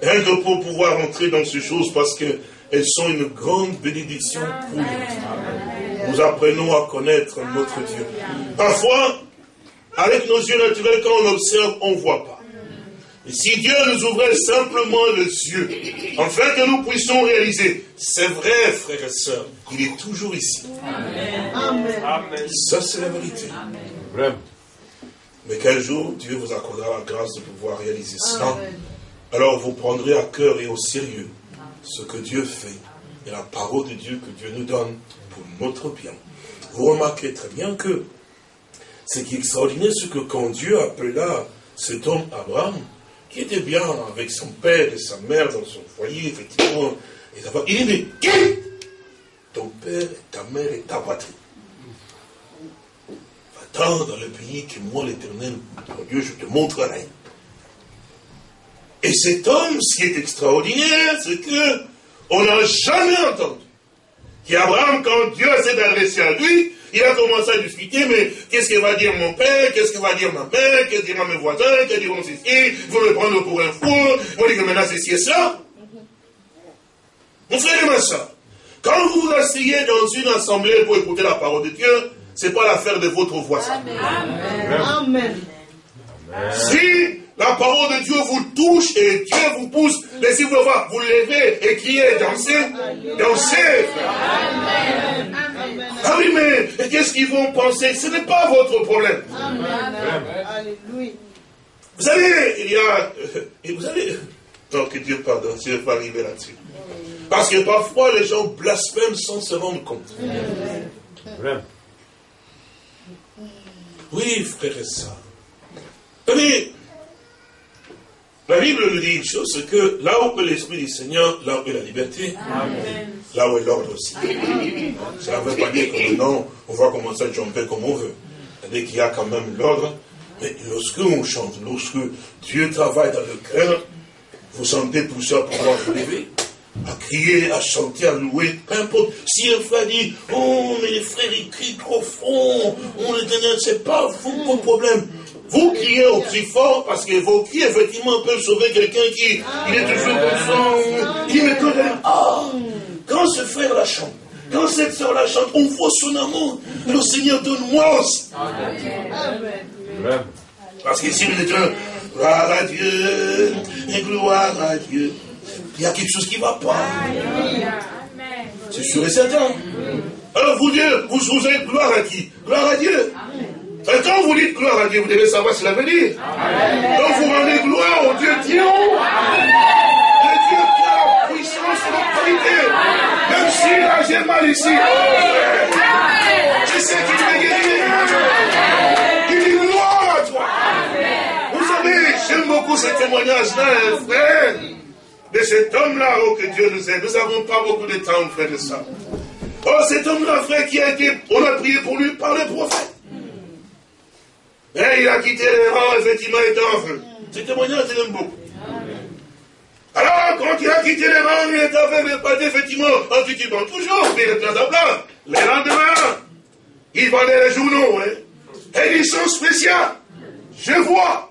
[SPEAKER 1] Rien que pour pouvoir entrer dans ces choses parce qu'elles sont une grande bénédiction pour nous. Nous apprenons à connaître notre Dieu. Parfois, avec nos yeux naturels, quand on observe, on ne voit pas. Et si Dieu nous ouvrait simplement les yeux, afin que nous puissions réaliser, c'est vrai, frères et sœurs, il est toujours ici. Amen. Ça, c'est la vérité. Mais quel jour Dieu vous accordera la grâce de pouvoir réaliser cela alors vous prendrez à cœur et au sérieux ce que Dieu fait et la parole de Dieu que Dieu nous donne pour notre bien. Vous remarquez très bien que ce qui est extraordinaire, c'est que quand Dieu appela cet homme Abraham, qui était bien avec son père et sa mère dans son foyer, effectivement, il dit, ton père, ta mère et ta patrie Va-t'en dans le pays que moi, l'éternel, ton Dieu, je te montrerai. Et cet homme, ce qui est extraordinaire, c'est que on n'a jamais entendu qu'Abraham, quand Dieu s'est adressé à lui, il a commencé à discuter, mais qu'est-ce que va dire mon père, qu'est-ce que va dire ma mère, qu'est-ce que diront mes voisins, qu'est-ce que diront ceci, vous me prendre pour un fou, vous dites que maintenant c'est ci et ça. Mon frère et ma soeur, quand vous vous asseyez dans une assemblée pour écouter la parole de Dieu, ce n'est pas l'affaire de votre voisin. Amen. Amen. Si la parole de Dieu vous touche et Dieu vous pousse. Laissez-vous voir, vous levez et criez, dansez, dansez. Ah oui, mais qu'est-ce qu'ils vont penser? Ce n'est pas votre problème. Vous savez, il y a... Et vous savez... tant que Dieu pardonne, je vais pas arriver là-dessus. Parce que parfois, les gens blasphèment sans se rendre compte. Oui, frère et sœurs. La Bible nous dit une chose, c'est que là où est l'Esprit du Seigneur, là où est la liberté, là où est l'ordre aussi. Ça ne veut pas dire que maintenant, on va commencer à jumper comme on veut. C'est-à-dire qu'il y a quand même l'ordre. Mais lorsque on chante, lorsque Dieu travaille dans le cœur, vous sentez pousser à pouvoir vous lever, à crier, à chanter, à louer, peu importe. Si un frère dit, oh, mais les frères, ils crient trop fort, on les donne, c'est pas vous, problème. Vous criez au plus fort parce que vos cris, effectivement, peuvent sauver quelqu'un qui il est toujours comme ça. Il me connaît. Ah, quand ce frère la chante, quand cette soeur la chante, on voit son amour. Le Seigneur donne-moi aussi. Amen. Parce que si nous étions gloire à Dieu, et gloire à Dieu, il y a quelque chose qui ne va pas. C'est sûr et certain. Alors vous dites, vous, vous avez gloire à qui? Gloire à Dieu. Et quand vous dites gloire à Dieu, vous devez savoir cela veut dire. Donc vous rendez gloire au Dieu Dieu. Le Dieu qui a la puissance et l'autorité. Même si là j'ai mal ici. Je sais qu'il m'est guéri. Il dit gloire à toi. Vous savez, j'aime beaucoup ce témoignage-là, frère, de cet homme-là, oh, que Dieu nous aide. Nous n'avons pas beaucoup de temps, frère, de ça. Oh, cet homme-là, frère, qui a été, on a prié pour lui par le prophète. Et il a quitté les rangs, effectivement, étant en feu. Ce témoignage, je l'aime beaucoup. Alors, quand il a quitté les rangs, il est avait pas effectivement, effectivement, toujours, mais le plein à plein. Les lendemains, il vendait les journaux, hein. Édition spéciale. Je vois.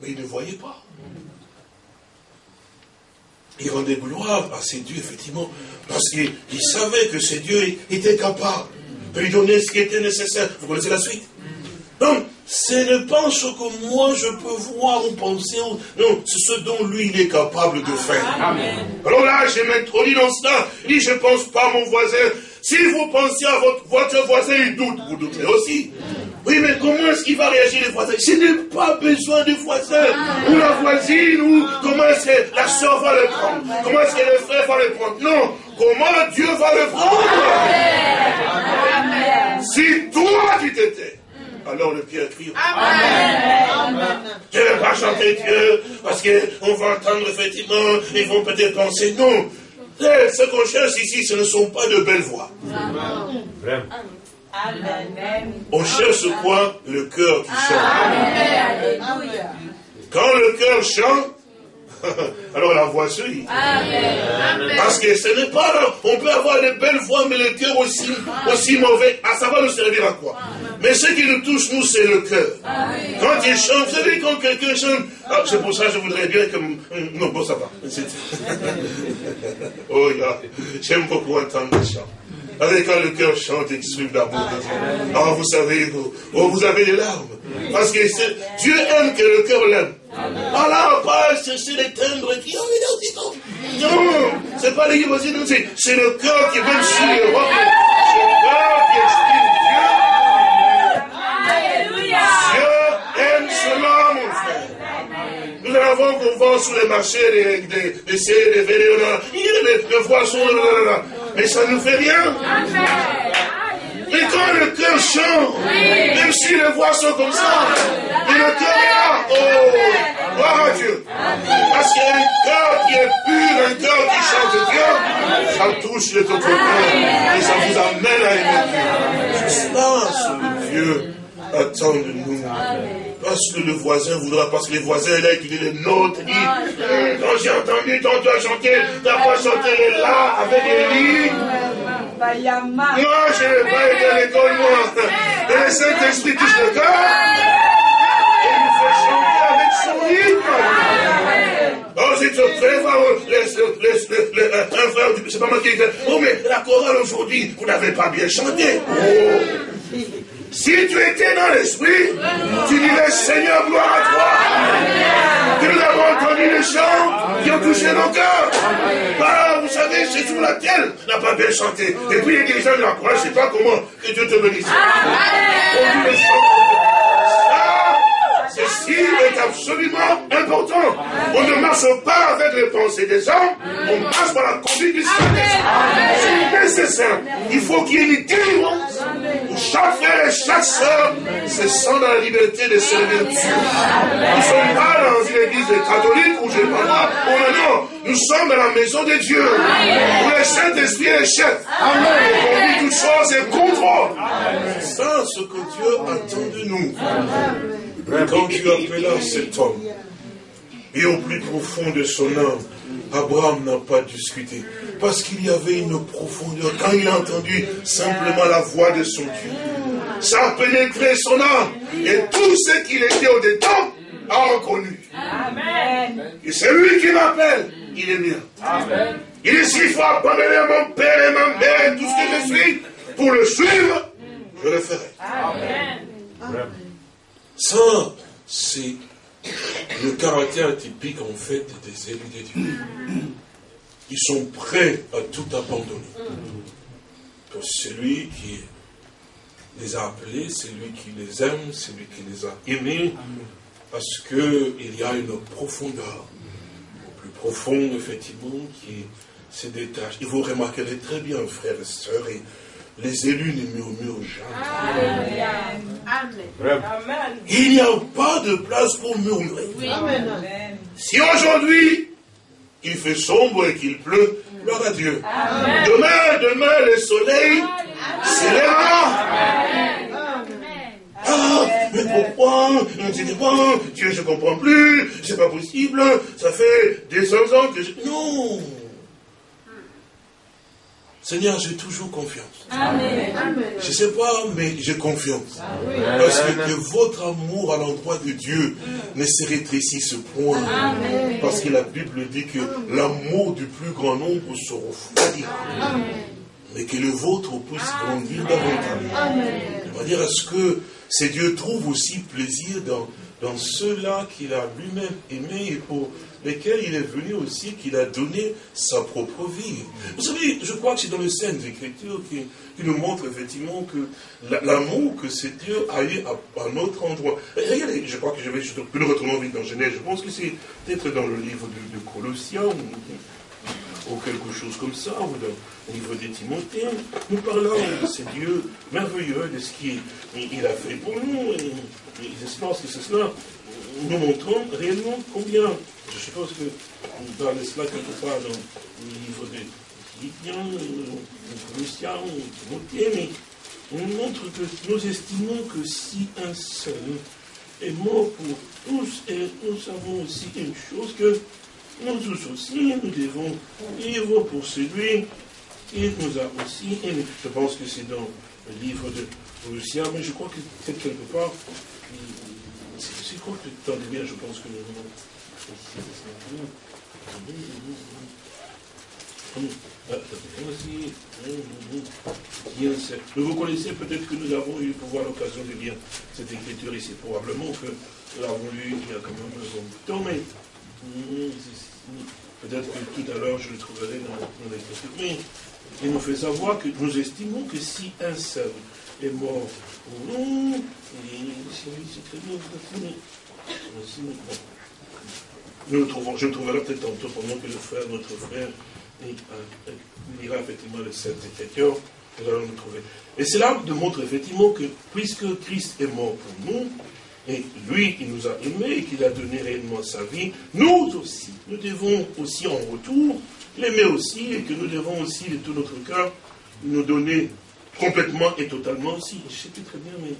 [SPEAKER 1] Mais il ne voyait pas. Il rendait gloire à ses dieux, effectivement, parce qu'il savait que ces dieux étaient capables de lui donner ce qui était nécessaire. Vous connaissez la suite? Donc, ce n'est pas ce que moi je peux voir ou penser. Non, c'est ce dont lui il est capable de faire. Alors là, je m'introduis dans cela. Il dit, je ne pense pas à mon voisin. Si vous pensez à votre, votre voisin, il doute. Vous douterez aussi. Oui, mais comment est-ce qu'il va réagir les voisins? Je n'ai pas besoin de voisins. Ou la voisine, ou comment est-ce que la soeur va le prendre? Comment est-ce que le frère va le prendre? Non, comment Dieu va le prendre? Si toi tu t'étais, alors le Pierre crie. Amen. Je ne vais pas chanter Dieu, parce qu'on va entendre effectivement, ils vont peut-être penser, non. Ce qu'on cherche ici, ce ne sont pas de belles voix. Amen. On cherche quoi? Le cœur qui chante. Quand le cœur chante, alors la voix suit. Parce que ce n'est pas, on peut avoir de belles voix, mais le cœur aussi, aussi mauvais. Ah, ça va nous servir à quoi? Mais ce qui nous touche, nous, c'est le cœur. Quand il chante, vous savez, quand quelqu'un chante, ah, c'est pour ça que je voudrais bien que... Non, bon, ça va. oh, j'aime beaucoup entendre le chant. Avec quand le cœur chante exprime l'amour de Dieu. Ah, vous savez, vous, oh, vous avez des larmes. Parce que Dieu aime que le cœur l'aime. Voilà, pas chercher les tendres qui. Oh, non, non, c'est pas les limousines, c'est le cœur qui, même si les rois, c'est le cœur qui exprime Dieu. Aime cela, mon frère. Nous avons qu'on vend sur les marchés des, des, des, des, des, des poissons, mais ça ne nous fait rien. Et quand le cœur chante, même si les voix sont comme ça, mais le cœur est là. Oh, gloire à Dieu. Parce qu'il y a un cœur qui est pur, un cœur qui chante Dieu, ça touche les autres cœurs et ça vous amène à aimer Dieu. C'est cela ce que Dieu attend de nous. Parce que le voisin voudra, parce que les voisins là, dit les nôtres, dit, quand j'ai entendu ton doigt chanter, t'as pas chanté là avec les moi, je n'ai pas été à l'école, moi. Et le Saint-Esprit touche le cœur. Et il nous fait chanter avec son rythme. Oh, c'est très fort. Un frère, c'est pas moi qui dit, oh, mais la chorale aujourd'hui, vous n'avez pas bien chanté. Oh. Si tu étais dans l'esprit, tu dirais Seigneur, gloire à toi. Que nous avons entendu les chants qui ont touché nos cœurs. Ah, vous savez, c'est sur la terre, n'a pas bien chanté. Et puis les dirigeants de la croix, je ne sais pas comment, que Dieu te bénisse. On dit les chants Ceci est absolument important. On ne marche pas avec les pensées des hommes, on marche par la conduite du Saint-Esprit. C'est nécessaire. Il faut qu'il y ait une délivrance pour chaque frère et chaque soeur se sent dans la liberté de servir Dieu. Nous ne sommes pas dans une église catholique où je ne parle pas. Oh non, nous sommes dans la maison de Dieu. Où le Saint-Esprit est chef. Il conduit toutes choses et contrôle. C'est ça ce que Dieu attend de nous. Quand Dieu appela cet homme, et au plus profond de son âme, Abraham n'a pas discuté. Parce qu'il y avait une profondeur. Quand il a entendu simplement la voix de son Dieu, ça a pénétré son âme. Et tout ce qu'il était au-dedans a reconnu. Et c'est lui qui m'appelle. Il est mien. Il est s'il faut abandonner mon père et ma mère, tout ce que je suis, pour le suivre, je le ferai. Amen. Ça, c'est le caractère typique en fait des élus de Dieu. Ils sont prêts à tout abandonner. C'est celui qui les a appelés, c'est lui qui les aime, c'est lui qui les a aimés, parce qu'il y a une profondeur, plus profonde effectivement, qui se détache. Et vous remarquerez très bien, frères et sœurs, et les élus ne murmurent jamais. Il n'y a pas de place pour murmurer. Si aujourd'hui il fait sombre et qu'il pleut, gloire à Dieu. Demain, demain, le soleil s'élèvera. Ah, pourquoi? C'était quoi Dieu, je comprends plus, c'est pas possible, ça fait des cent ans que je... Non Seigneur, j'ai toujours confiance. Amen. Je ne sais pas, mais j'ai confiance. Parce que, votre amour à l'endroit de Dieu ne se rétrécit ce point. Parce que la Bible dit que l'amour du plus grand nombre se refroidira. Mais que le vôtre puisse grandir davantage. De manière à ce que c'est Dieu trouve aussi plaisir dans, dans ceux-là qu'il a lui-même aimé et pour lesquels il est venu aussi, qu'il a donné sa propre vie. Vous savez, je crois que c'est dans les scènes d'écriture qui, nous montre effectivement que l'amour que c'est Dieu a eu à, un autre endroit. regardez, je crois que je vais juste le retourner vite dans Genèse, je pense que c'est peut-être dans le livre de, Colossiens ou, quelque chose comme ça, ou dans le livre des Timothées, nous parlons de ce Dieu merveilleux, de ce qu'il a fait pour nous, et, et c'est c'est cela nous montrons réellement combien, je suppose que dans cela quelque part dans le livre de Philippiens, de Colossiens, Timothée, mais on montre que nous estimons que si un seul est mort pour tous, et nous savons aussi une chose que nous tous aussi, nous devons vivre pour celui qui nous a aussi aimés. Je pense que c'est dans le livre de Colossiens, mais je crois que c'est quelque part, c'est quoi que tu bien, je pense que nous Nous vous connaissez, peut-être que nous avons eu pour voir l'occasion de lire cette écriture ici. Probablement que nous l'avons lu il y a quand même un bon temps, mais peut-être que tout à l'heure je le trouverai dans, l'écriture. Mais il nous fait savoir que nous estimons que si un seul est mort nous, nous trouvons, je trouverai peut-être tantôt pendant que le frère, notre frère, lira effectivement le Saint Écriture, nous allons le trouver. Et cela démontre effectivement que puisque Christ est mort pour nous, et lui, il nous a aimés et qu'il a donné réellement sa vie, nous aussi, nous devons aussi en retour l'aimer aussi et que nous devons aussi de tout notre cœur nous donner complètement et totalement aussi. Je sais plus très bien, mais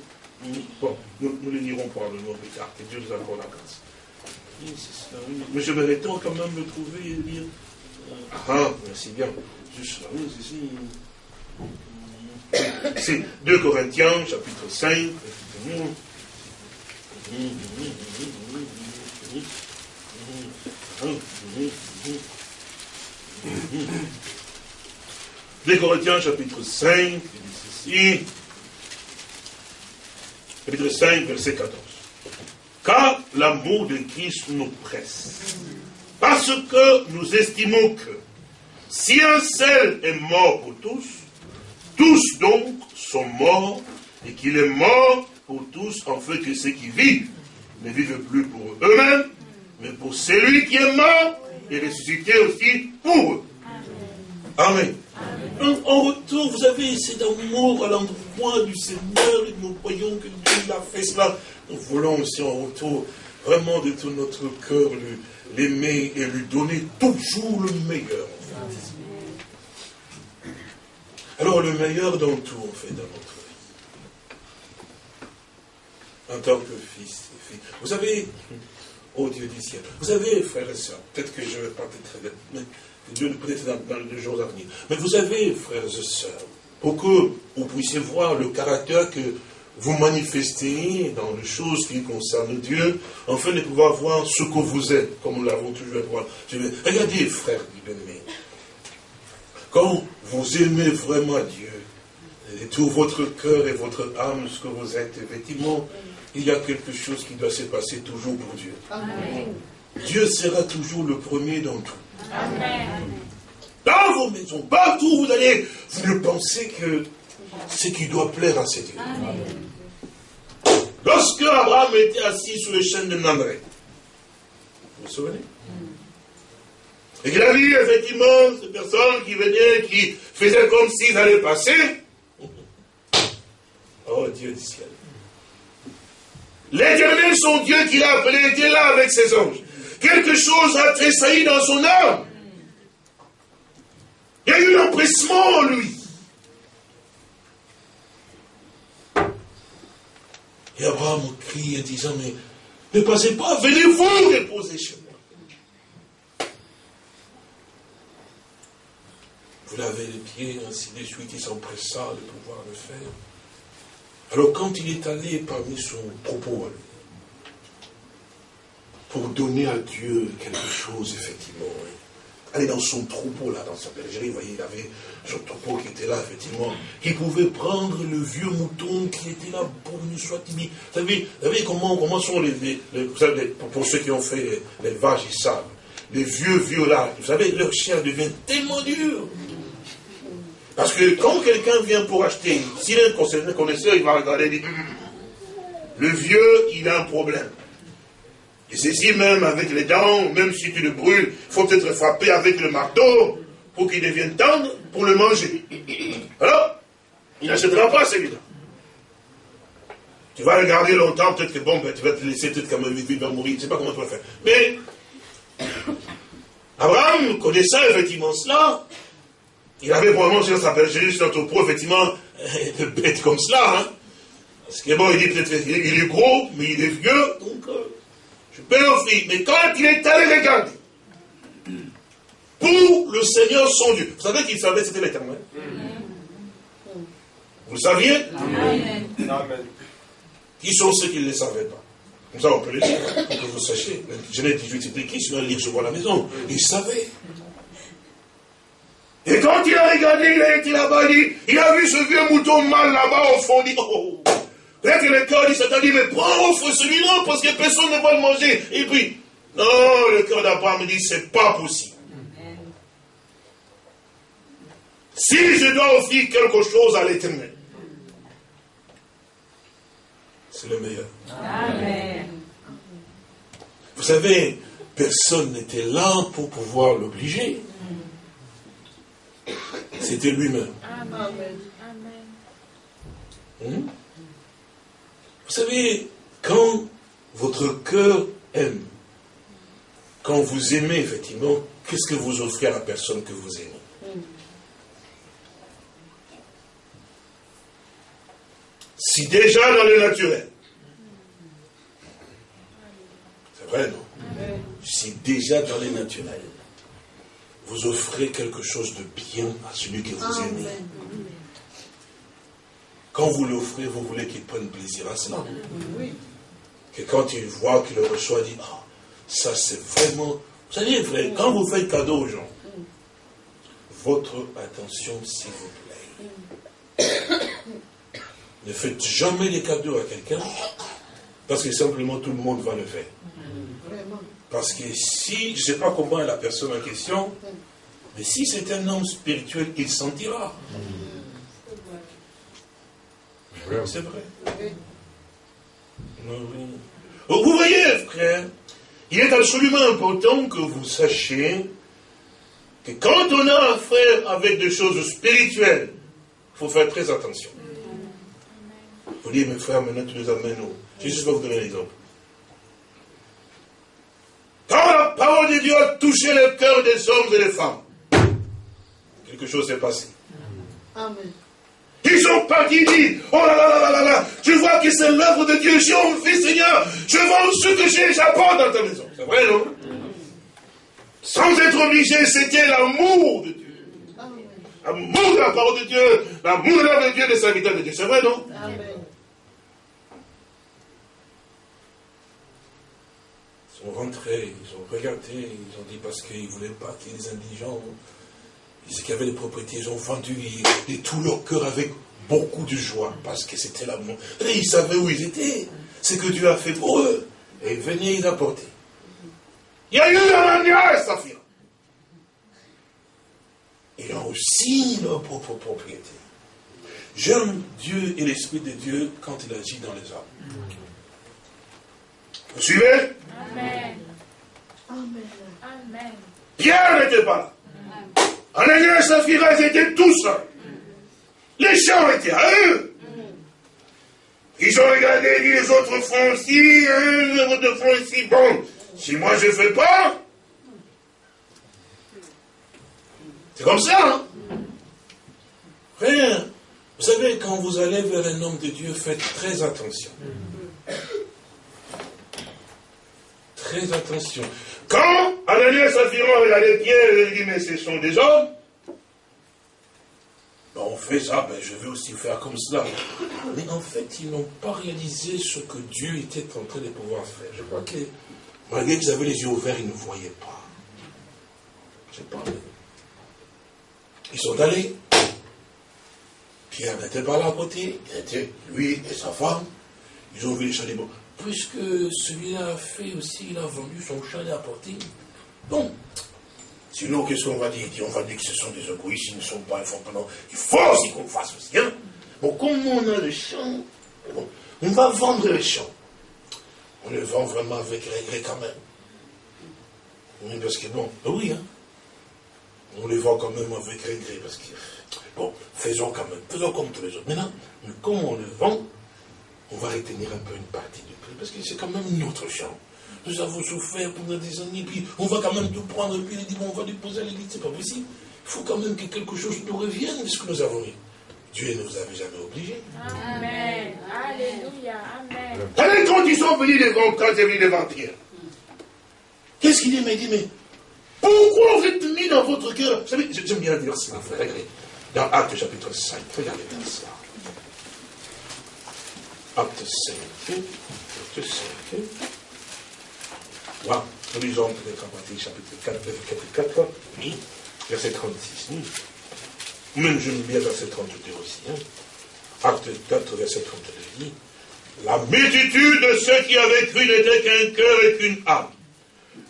[SPEAKER 1] Bon, nous, nous les lirons probablement plus tard, que Dieu nous accorde la grâce. Mais je vais quand même le trouver et lire. Ah, ah, merci bien. Juste là, oui, c'est C'est 2 Corinthiens, chapitre 5. 2 Corinthiens, chapitre 5, ceci chapitre 5, verset 14. Car l'amour de Christ nous presse. Parce que nous estimons que si un seul est mort pour tous, tous donc sont morts, et qu'il est mort pour tous, en fait que ceux qui vivent ne vivent plus pour eux-mêmes, mais pour celui qui est mort et ressuscité aussi pour eux. Amen. En retour, vous avez cet amour à l'endroit du Seigneur et nous voyons que Dieu a fait cela. Nous voulons aussi en retour vraiment de tout notre cœur l'aimer et lui donner toujours le meilleur. Alors le meilleur dans tout, en fait, dans notre vie. En tant que fils et fille. Vous savez, oh Dieu du ciel, vous savez, frères et sœurs, peut-être que je vais pas être mais Dieu peut-être dans, les jours à venir. Mais vous savez, frères et sœurs, pour que vous puissiez voir le caractère que vous manifestez dans les choses qui concernent Dieu, afin de pouvoir voir ce que vous êtes, comme nous l'avons toujours vu. Regardez, frères bien-aimés, quand vous aimez vraiment Dieu, et tout votre cœur et votre âme, ce que vous êtes, effectivement, il y a quelque chose qui doit se passer toujours pour Dieu. Dieu sera toujours le premier dans tout. Dans vos maisons, partout où vous allez, vous ne pensez que ce qui doit plaire à ces dieux. Lorsque Abraham était assis sur les chaînes de Namré, vous vous souvenez? Et qu'il a vu effectivement ces personnes qui venaient, qui faisaient comme s'ils allaient passer. Oh Dieu du ciel. L'éternel, son Dieu qu'il a appelé, était là avec ses anges quelque chose a tressailli dans son âme. Il y a eu l'empressement en lui. Et Abraham crie en disant, mais ne passez pas, venez-vous déposer chez moi. Vous l'avez les pieds, ainsi de suite, il s'empressa de pouvoir le faire. Alors quand il est allé parmi son propos, pour donner à Dieu quelque chose, effectivement, aller dans son troupeau, là, dans sa bergerie, vous voyez, il avait son troupeau qui était là, effectivement, qui pouvait prendre le vieux mouton qui était là pour une soit Vous savez, vous savez comment, comment sont les, vous savez, pour ceux qui ont fait l'élevage, ils savent, les vieux vieux là, vous savez, leur chair devient tellement dure. Parce que quand quelqu'un vient pour acheter, s'il est un connaisseur, il va regarder et dire, le vieux, il a un problème. Et ceci même avec les dents, même si tu le brûles, faut peut-être frapper avec le marteau pour qu'il devienne tendre pour le manger. Alors, il n'achètera pas celui-là. Tu vas le garder longtemps, peut-être que bon, ben, tu vas te laisser, peut-être comme il va mourir, je ne sais pas comment tu vas faire. Mais, Abraham, connaissant effectivement cela, il avait probablement sur sa bergerie, sur son pro, effectivement, de bêtes comme cela. Hein. Parce que bon, il dit peut-être qu'il est gros, mais il est vieux, donc... Euh, je peux l'offrir. Mais quand il est allé regarder, pour le Seigneur son Dieu, vous savez qu'il savait c'était l'éternel. Vous le saviez? Amen. Qui sont ceux qui ne le savaient pas? Comme ça, on peut le dire, pour que vous sachiez. Genèse 18, c'est écrit, sinon le livre se voit à la maison? Il savait. Et quand il a regardé, il a été là-bas, il, a vu ce vieux mouton mal là-bas au fond, il dit, oh, Peut-être que le cœur dit Satan dit, mais prends offre celui-là parce que personne ne va le manger. Et puis, non, le cœur d'Abraham dit, c'est pas possible. Si je dois offrir quelque chose à l'éternel, c'est le meilleur. Amen. Vous savez, personne n'était là pour pouvoir l'obliger. C'était lui-même. Amen. Hmm? Vous savez, quand votre cœur aime, quand vous aimez effectivement, qu'est-ce que vous offrez à la personne que vous aimez Si déjà dans le naturel, c'est vrai, non Si déjà dans le naturel, vous offrez quelque chose de bien à celui que vous aimez, quand vous l'offrez, vous voulez qu'il prenne plaisir à cela. Que quand il voit qu'il le reçoit, il dit, ah, ça c'est vraiment... Vous savez, frère, quand vous faites cadeau aux gens, votre attention, s'il vous plaît. ne faites jamais des cadeaux à quelqu'un, parce que simplement tout le monde va le faire. Parce que si, je ne sais pas comment est la personne en question, mais si c'est un homme spirituel, il sentira. C'est vrai. Vous voyez, frère, il est absolument important que vous sachiez que quand on a affaire avec des choses spirituelles, il faut faire très attention. Vous dites, mes frères, maintenant tu nous amènes où? Jésus va vous donner un exemple. Quand la parole de Dieu a touché le cœur des hommes et des femmes, quelque chose s'est passé. Amen. Ils sont partis dit, oh là là là là là je vois que c'est l'œuvre de Dieu, j'ai envie Seigneur, je vends ce que j'ai, j'apporte dans ta maison. C'est vrai, non? Sans être obligé, c'était l'amour de Dieu. L'amour de la parole de Dieu, l'amour de l'œuvre de Dieu, des serviteurs de Dieu. C'est vrai, non? Ils sont rentrés, ils ont regardé, ils ont dit parce qu'ils ne voulaient pas qu'il y des indigents ceux qui avaient des propriétés, ils ont vendu de tout leur cœur avec beaucoup de joie, parce que c'était l'amour. Et ils savaient où ils étaient, ce que Dieu a fait pour eux. Et ils venaient ils apporter. Il y a eu un et Saphira. Ils ont aussi leur propre propriété. J'aime Dieu et l'Esprit de Dieu quand il agit dans les hommes. Vous suivez? Amen. Amen. Pierre n'était pas là. Ananias et Saphira, étaient tous. Les champs étaient à eux. Ils ont regardé, dit les autres font aussi, hein, les autres font aussi. Bon, si moi je ne fais pas, c'est comme ça. Hein? Vous savez, quand vous allez vers un homme de Dieu, faites très attention. Très attention. Quand Ananias Sapphira regardait Pierre, il dit, mais ce sont des hommes. Ben, on fait ça, ben, je vais aussi faire comme cela. Mais en fait, ils n'ont pas réalisé ce que Dieu était en train de pouvoir faire. Je crois que, malgré qu'ils avaient les yeux ouverts, ils ne voyaient pas. Je sais pas. Ils sont allés. Pierre n'était pas là à côté. Il était lui et sa femme. Ils ont vu les chalets. Bon, puisque celui-là a fait aussi, il a vendu son chalet à porter. Bon. Sinon, qu'est-ce qu'on va dire? On va dire que ce sont des égoïstes, ils ne sont pas informés. Il faut aussi qu'on fasse aussi. Hein? Bon, comme on a le champ, on va vendre le champ. On le vend vraiment avec regret quand même. Oui, parce que bon, ben oui, hein. On les vend quand même avec regret, parce que, bon, faisons quand même, faisons comme tous les autres. Maintenant, comme on le vend, on va retenir un peu une partie du prix, parce que c'est quand même notre champ. Nous avons souffert pendant des années, puis on va quand même tout prendre, puis il dit, bon, on va déposer à l'église, c'est pas possible. Il faut quand même que quelque chose nous revienne de ce que nous avons eu. Dieu ne vous avait jamais obligé. Amen. Alléluia. Amen. Allez, quand ils sont venus devant, quand ils sont venus devant Pierre, qu'est-ce qu'il dit Mais il dit, mais pourquoi vous êtes mis dans votre cœur? Vous savez, j'aime bien dire ça, frère. Dans Acte chapitre 5, regardez dans ça. Acte 5. Acte 5. Voilà. Nous lisons peut-être à partir chapitre 4, chapitre 4, oui, verset 36. Même je lis bien verset 32 aussi. Hein. Acte 4, verset 32 dit La multitude de ceux qui avaient cru n'était qu'un cœur et qu'une âme.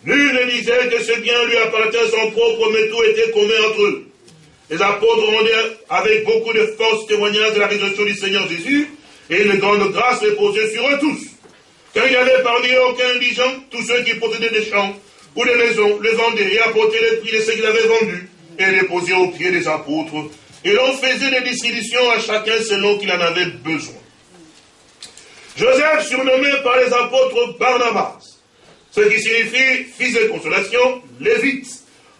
[SPEAKER 1] Nul ne disait que ce bien lui appartient à son propre, mais tout était commun entre eux. Les apôtres rendaient avec beaucoup de force témoignage de la résurrection du Seigneur Jésus, et une grande grâce reposait sur eux tous. Car il n'y avait parmi eux aucun indigent, tous ceux qui possédaient des champs ou des maisons, les vendaient et apportaient les prix de ce qu'ils avaient vendus, et les posaient aux pieds des apôtres. Et l'on faisait des distributions à chacun selon qu'il en avait besoin. Joseph, surnommé par les apôtres Barnabas, ce qui signifie fils de consolation, lévite,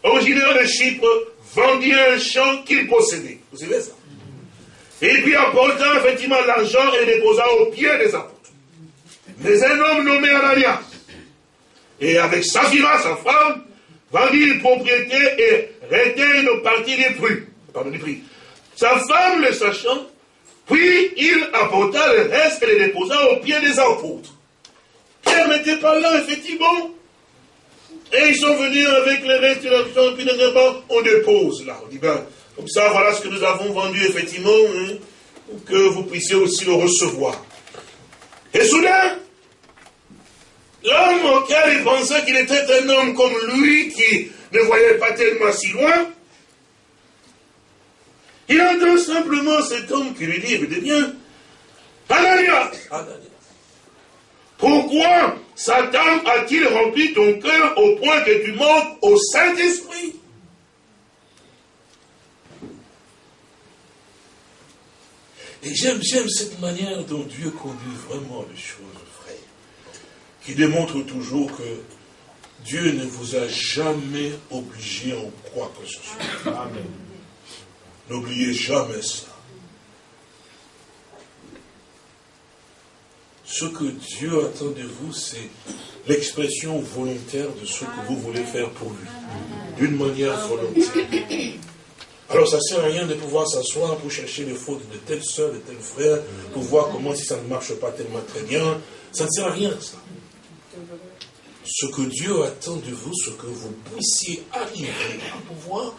[SPEAKER 1] originaire de Chypre, vendit un champ qu'il possédait. Vous savez ça? Et puis apporta effectivement l'argent et déposa aux pieds des apôtres. Mais un homme nommé Ananias, et avec Saphira, sa femme, vendit une propriété et retint une partie des prix. Pardon, des prix. Sa femme, le sachant, puis il apporta le reste et le déposa aux pieds des apôtres. Pierre n'était pas là, effectivement. Et ils sont venus avec le reste de l'argent, puis on dépose là. On dit, ben, comme ça, voilà ce que nous avons vendu, effectivement, hein, pour que vous puissiez aussi le recevoir. Et soudain, l'homme auquel il pensait qu'il était un homme comme lui, qui ne voyait pas tellement si loin, il entend simplement cet homme qui lui dit, écoutez bien, Ananias, pourquoi Satan a-t-il rempli ton cœur au point que tu manques au Saint-Esprit? Et j'aime, j'aime cette manière dont Dieu conduit vraiment les choses, frère, qui démontre toujours que Dieu ne vous a jamais obligé en quoi que ce soit. Amen. N'oubliez jamais ça. Ce que Dieu attend de vous, c'est l'expression volontaire de ce que vous voulez faire pour lui. D'une manière volontaire. Alors ça ne sert à rien de pouvoir s'asseoir pour chercher les fautes de telle soeur, de tel frère, pour voir comment si ça ne marche pas tellement très bien. Ça ne sert à rien, ça. Ce que Dieu attend de vous, ce que vous puissiez arriver à pouvoir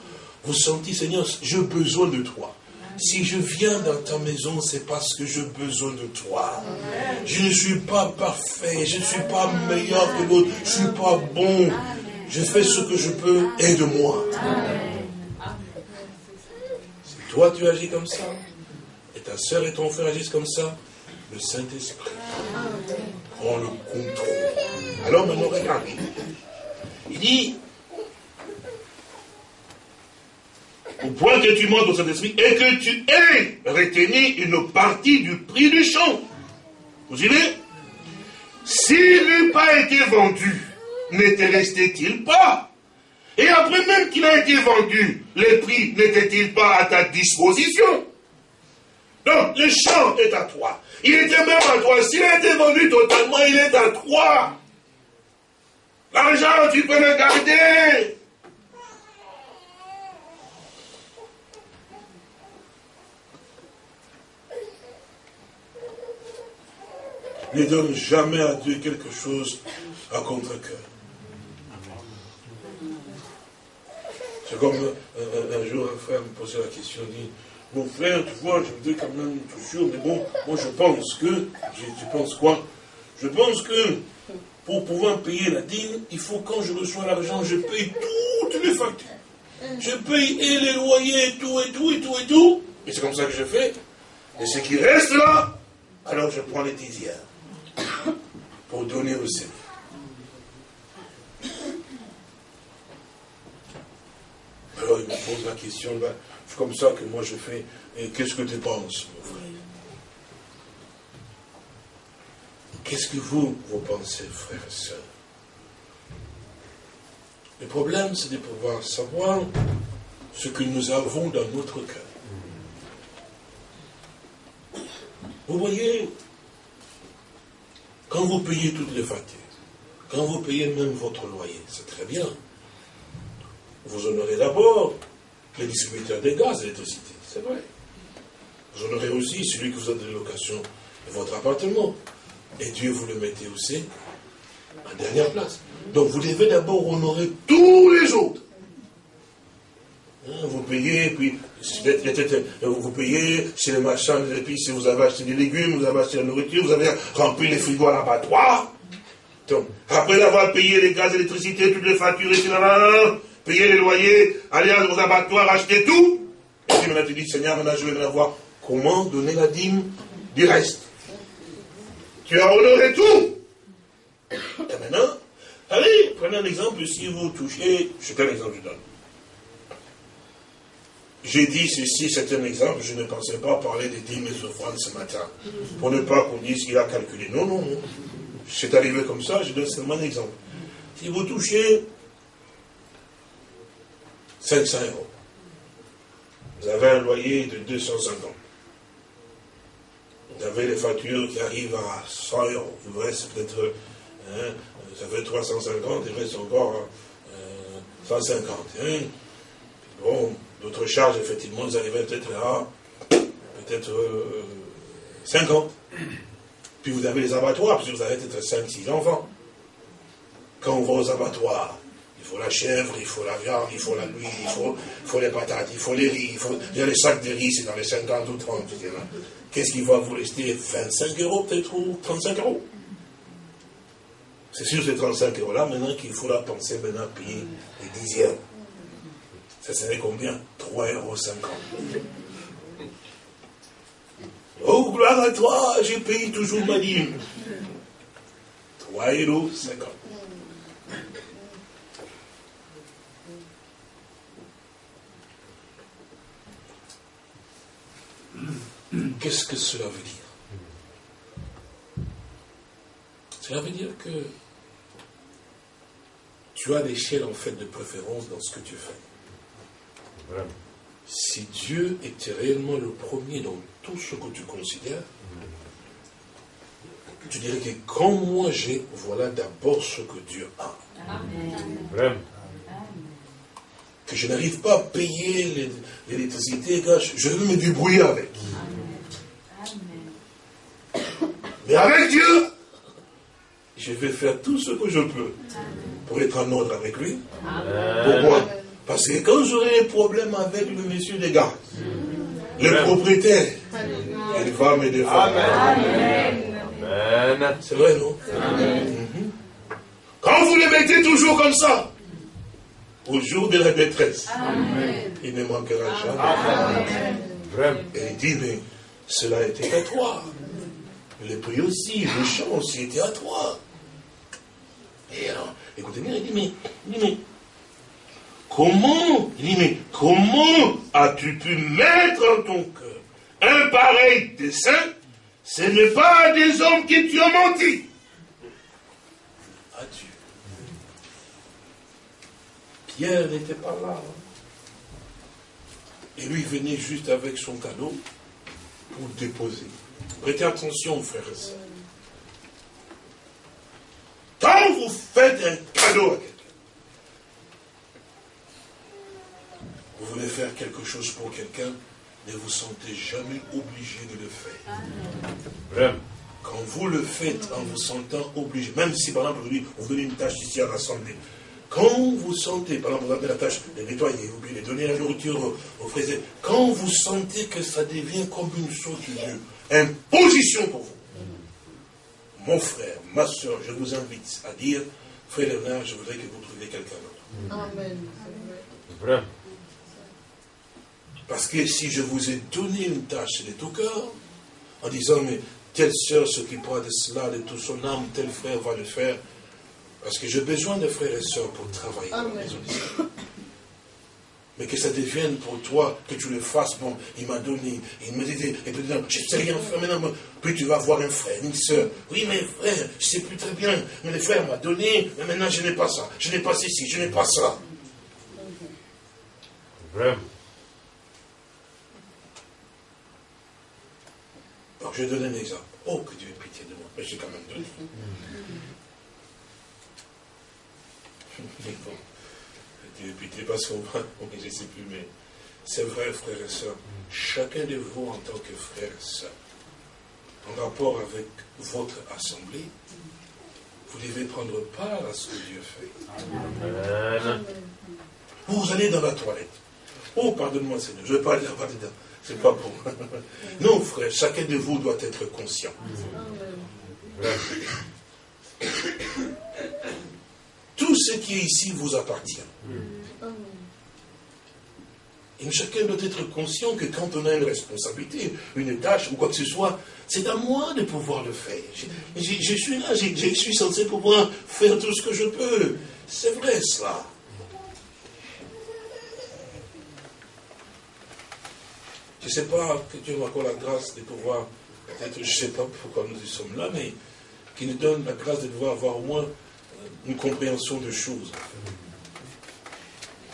[SPEAKER 1] vous sentir, Seigneur, j'ai besoin de toi. Si je viens dans ta maison, c'est parce que j'ai besoin de toi. Je ne suis pas parfait, je ne suis pas meilleur que l'autre, je ne suis pas bon. Je fais ce que je peux, aide-moi. Toi tu agis comme ça, et ta soeur et ton frère agissent comme ça, le Saint-Esprit prend le contrôle. Alors maintenant, regarde. Il dit, au point que tu montes au Saint-Esprit et que tu aies retenu une partie du prix du champ. Vous suivez? S'il n'eût pas été vendu, n'était resté-il pas? Et après même qu'il a été vendu, les prix n'étaient-ils pas à ta disposition? Donc, le champ est à toi. Il était même à toi. S'il a été vendu totalement, il est à toi. L'argent, tu peux le garder. Ne donne jamais à Dieu quelque chose à contre-cœur. Comme un, jour un frère me posait la question, il dit, mon frère, tu vois, je voudrais quand même toujours, mais bon, moi je pense que, tu penses quoi? Je pense que pour pouvoir payer la dîme, il faut quand je reçois l'argent, je paye toutes les factures. Je paye et les loyers, et tout, et tout, et tout, et tout. Et c'est comme ça que je fais. Et ce qui reste là, alors je prends les dixièmes pour donner au Seigneur. Alors il me pose la question, ben, c'est comme ça que moi je fais, qu'est-ce que tu penses, Qu'est-ce que vous, vous pensez, frères et sœurs Le problème, c'est de pouvoir savoir ce que nous avons dans notre cœur. Vous voyez, quand vous payez toutes les factures, quand vous payez même votre loyer, c'est très bien. Vous honorez d'abord les distributeurs des gaz et l'électricité, c'est vrai. Honorez aussi celui qui vous a donné location de votre appartement. Et Dieu vous le mettez aussi en dernière place. Donc vous devez d'abord honorer tous les autres. Hein, vous payez, puis vous payez chez les marchands et puis si vous avez acheté des légumes, vous avez acheté la nourriture, vous avez rempli les frigos à l'abattoir. Donc, après avoir payé les gaz, l'électricité, toutes les factures, etc., payer les loyers, aller aux abattoirs, acheter tout. Et puis maintenant tu dis, Seigneur, maintenant je vais maintenant voir comment donner la dîme du reste. Tu as honoré tout. Et maintenant, allez, prenez un exemple, si vous touchez, c'est un exemple que je donne. J'ai dit ceci, c'est un exemple, je ne pensais pas parler des dîmes et offrandes ce matin, pour ne pas qu'on dise qu'il a calculé. Non, non, non. C'est arrivé comme ça, je donne seulement un exemple. Si vous touchez 500 euros, vous avez un loyer de 250 vous avez les factures qui arrivent à 100 euros. Il vous reste peut-être, hein, ça fait 350, il reste encore 150. Euh, hein. Bon, d'autres charges, effectivement, vous arrivez peut-être à peut-être 50. Euh, Puis vous avez les abattoirs, parce que vous avez peut-être 5-6 enfants. Quand on va aux abattoirs, faut la chèvre, il faut la viande, il faut la nuit, il faut, les patates, il faut les riz, il, faut, il y a les sacs de riz, c'est dans les 50 ou 30. Qu'est-ce qui va vous rester? 25 euros peut-être ou 35 euros C'est sûr ces 35 euros-là, maintenant qu'il faudra penser maintenant à payer les dixièmes. Ça serait combien? 3,50 euros. Oh, gloire à toi, j'ai payé toujours ma dîme. 3,50 euros. Qu'est-ce que cela veut dire? Cela veut dire que tu as l'échelle en fait de préférence dans ce que tu fais. Si Dieu était réellement le premier dans tout ce que tu considères, tu dirais que quand moi j'ai, voilà d'abord ce que Dieu a. Amen que je n'arrive pas à payer l'électricité, je vais me débrouiller avec. Mais avec Dieu, je vais faire tout ce que je peux pour être en ordre avec lui. Pourquoi? Parce que quand j'aurai des problèmes avec le monsieur des gars, le propriétaire, il va me défendre. C'est vrai, non? Mhm. Quand vous les mettez toujours comme ça, au jour de la détresse, il ne manquera jamais. Et il dit, mais cela était à toi. Le prix aussi, le chant aussi était à toi. Et alors, écoutez bien, il dit, mais, il dit, mais comment, il dit, mais comment as-tu pu mettre en ton cœur un pareil dessein? Ce n'est pas des hommes qui tu as menti. As-tu? Pierre n'était pas là. Hein. Et lui venait juste avec son cadeau pour déposer. Prêtez attention, frères et sœurs. Quand vous faites un cadeau à quelqu'un. Vous voulez faire quelque chose pour quelqu'un, ne vous sentez jamais obligé de le faire. Quand vous le faites en vous sentant obligé, même si par exemple vous vous donnez une tâche ici à l'Assemblée, quand vous sentez, par exemple, vous avez la tâche de nettoyer, ou de donner la nourriture aux frères, quand vous sentez que ça devient comme une sorte de imposition pour vous, mon frère, ma soeur, je vous invite à dire, frère Léonard, je voudrais que vous trouviez quelqu'un d'autre. Amen. Vraiment. Parce que si je vous ai donné une tâche de tout cœur, en disant, mais telle soeur s'occupera de cela, de tout son âme, tel frère va le faire, parce que j'ai besoin de frères et sœurs pour travailler dans la maison Mais que ça devienne pour toi, que tu le fasses, bon, il m'a donné, il m'a dit, et puis je ne sais rien faire maintenant, puis tu vas voir un frère, une sœur. Oui, mais frère, je ne sais plus très bien, mais le frère m'a donné, mais maintenant je n'ai pas ça, je n'ai pas ceci, je n'ai pas ça. Vraiment. Alors, je vais donner un exemple. Oh, que Dieu ait pitié de moi. Mais j'ai quand même donné. Bon, Dieu pitié parce qu'on va, je ne sais plus, mais c'est vrai, frères et sœurs. Chacun de vous, en tant que frère et sœur, en rapport avec votre assemblée, vous devez prendre part à ce que Dieu fait. Vous allez dans la toilette. Oh, pardonne-moi, Seigneur, je ne vais pas aller là-bas dedans. C'est pas bon. Non, frère, chacun de vous doit être conscient. Tout ce qui est ici vous appartient. Et chacun doit être conscient que quand on a une responsabilité, une tâche ou quoi que ce soit, c'est à moi de pouvoir le faire. Je, je suis là, je, suis censé pouvoir faire tout ce que je peux. C'est vrai cela. Je ne sais pas que Dieu m'accorde la grâce de pouvoir, peut-être je ne sais pas pourquoi nous y sommes là, mais qui nous donne la grâce de pouvoir avoir au moins une compréhension de choses.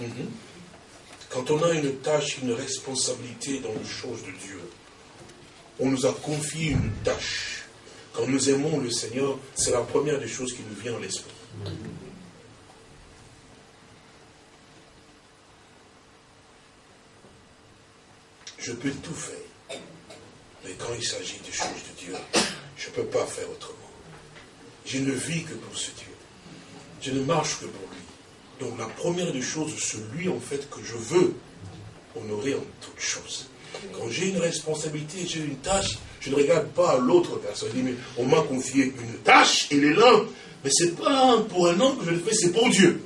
[SPEAKER 1] Mhm. Quand on a une tâche, une responsabilité dans les choses de Dieu, on nous a confié une tâche. Quand nous aimons le Seigneur, c'est la première des choses qui nous vient à l'esprit. je peux tout faire. Mais quand il s'agit des choses de Dieu, je ne peux pas faire autrement. Je ne vis que pour ce Dieu. Je ne marche que pour lui. Donc la première des choses, c'est lui en fait que je veux honorer en toutes choses. Quand j'ai une responsabilité, j'ai une tâche, je ne regarde pas l'autre personne. Je dis, mais on m'a confié une tâche, il est là. Mais ce n'est pas pour un homme que je le fais, c'est pour Dieu.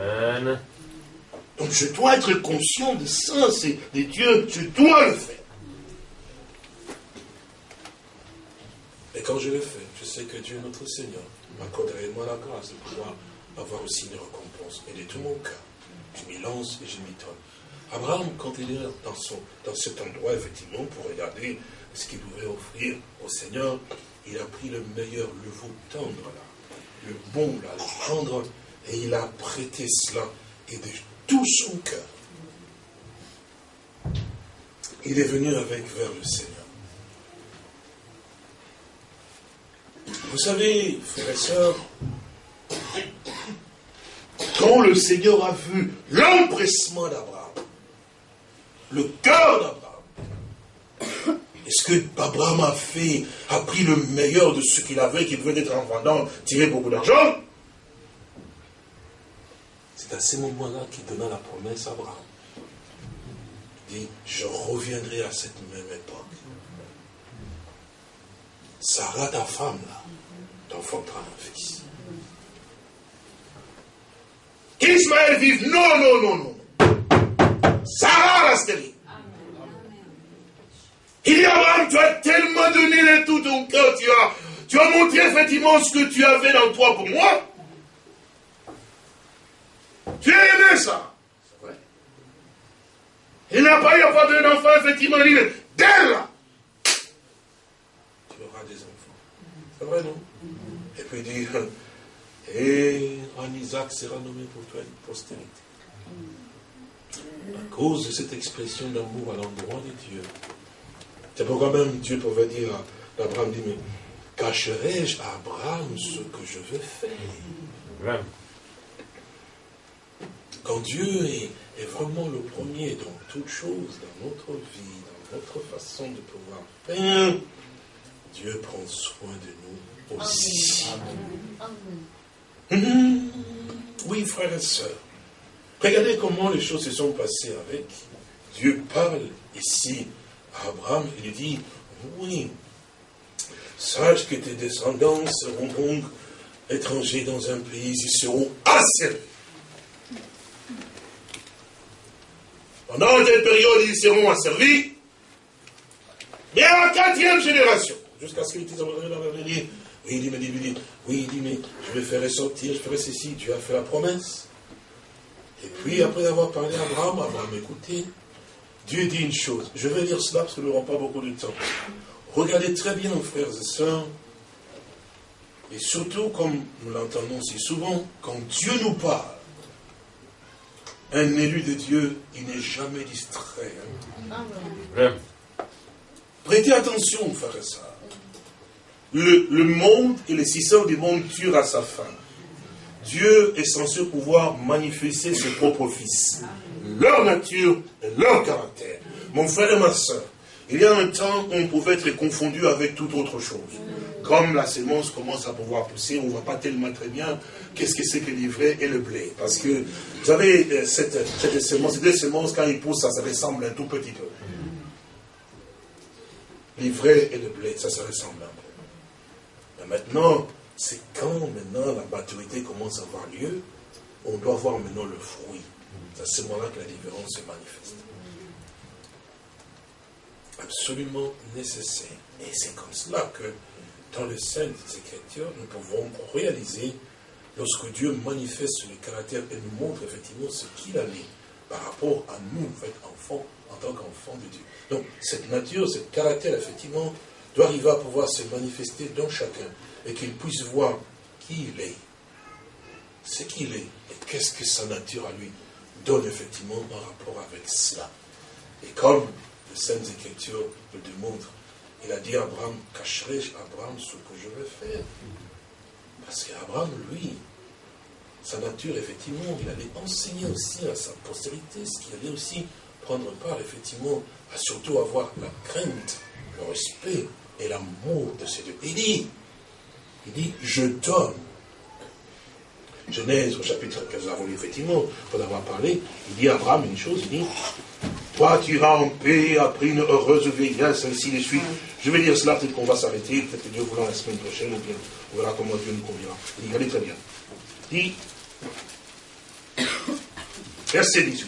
[SPEAKER 1] Amen. Donc je dois être conscient de ça, c'est de Dieu, je dois le faire. Et quand je le fais, je sais que Dieu, notre Seigneur, m'accorderait moi la grâce de pouvoir avoir aussi une récompense. Et de tout mon cœur, je m'y lance et je m'y donne. Abraham, quand il est dans, son, dans cet endroit, effectivement, pour regarder ce qu'il pouvait offrir au Seigneur, il a pris le meilleur, le veau tendre, là, le bon, là, le tendre, et il a prêté cela. Et de tout son cœur. Il est venu avec vers le Seigneur. Vous savez, frères et sœurs, quand le Seigneur a vu l'empressement d'Abraham, le cœur d'Abraham, est-ce que Abraham a fait, a pris le meilleur de ce qu'il avait, qui venait d'être en vendant, tirer beaucoup d'argent? C'est à ce moment-là qu'il donna la promesse à Abraham. Il dit, je reviendrai à cette même époque. Sarah, ta femme, là, t'enfantera un fils. Qu'Ismaël vive. Non, non, non, non. Sarah reste stérile. Il dit Abraham, tu as tellement donné de tout ton cœur, tu as, tu as montré effectivement ce que tu avais dans toi pour moi. Tu as aimé ça. C'est vrai. Il n'a pas eu à avoir un enfant, effectivement, il dit, dès là, tu auras des enfants. C'est vrai, non? Et puis il dit, et en Isaac sera nommé pour toi une postérité. À cause de cette expression d'amour à l'endroit de Dieu. C'est pourquoi même Dieu pouvait dire à Abraham, dit, mais cacherai-je à Abraham ce que je veux faire? Quand Dieu est, vraiment le premier dans toutes choses, dans notre vie, dans notre façon de pouvoir faire, Dieu prend soin de nous aussi. Amen. Oui, frères et sœurs. Regardez comment les choses se sont passées avec. Dieu parle ici à Abraham, il lui dit, oui, sache que tes descendants seront donc étrangers dans un pays, ils seront asservis. Pendant cette période, ils seront asservis, mais à la quatrième génération, jusqu'à ce qu'ils disent, oui, il dit, mais, il dit, oui, il dit, mais je vais faire sortir, je ferai ceci, Dieu a fait la promesse. Et puis, après avoir parlé à Abraham, Abraham, écoutez, Dieu dit une chose. Je vais lire cela parce que nous n'aurons pas beaucoup de temps. Regardez très bien, frères et sœurs, et surtout, comme nous l'entendons si souvent, quand Dieu nous parle, un élu de Dieu, il n'est jamais distrait. Hein. Prêtez attention, frères et sœurs. Le, monde et les systèmes du monde tuent à sa fin. Dieu est censé pouvoir manifester ses propres fils, leur nature et leur caractère. Mon frère et ma soeur, il y a un temps où on pouvait être confondu avec toute autre chose. Comme la sémence commence à pouvoir pousser, on ne voit pas tellement très bien qu'est-ce que c'est que l'ivraie et le blé. Parce que, vous savez, euh, cette, cette sémence, ces deux sémences, quand ils poussent, ça se ressemble un tout petit peu. L'ivraie et le blé, ça se ressemble un peu. Maintenant, c'est quand maintenant la maturité commence à avoir lieu, on doit voir maintenant le fruit. C'est à ce moment-là que la différence se manifeste. Absolument nécessaire. Et c'est comme cela que dans les scènes des Écritures, nous pouvons réaliser lorsque Dieu manifeste le caractère et nous montre effectivement ce qu'il a mis par rapport à nous, en fait, en tant qu'enfants de Dieu. Donc, cette nature, ce caractère, effectivement, doit arriver à pouvoir se manifester dans chacun et qu'il puisse voir qui il est, ce qu'il est, et qu'est-ce que sa nature à lui donne effectivement en rapport avec cela. Et comme les Saintes Écritures le démontrent, il a dit à Abraham, cacherai-je Abraham ce que je vais faire? Parce qu'Abraham, lui, sa nature, effectivement, il allait enseigner aussi à sa postérité, ce qu'il allait aussi prendre part, effectivement, à surtout avoir la crainte, le respect et l'amour de ces deux. Il dit, il dit, je donne. Genèse au chapitre que nous avons lu, effectivement, pour avoir parlé, il dit à Abraham une chose, il dit, toi tu iras en paix après une heureuse vieillesse, ainsi de suite. Je vais dire cela, peut-être qu'on va s'arrêter, peut-être que Dieu voulait la semaine prochaine, ou bien on verra comment Dieu nous conviendra. Il dit, regardez très bien. Il dit, verset 18,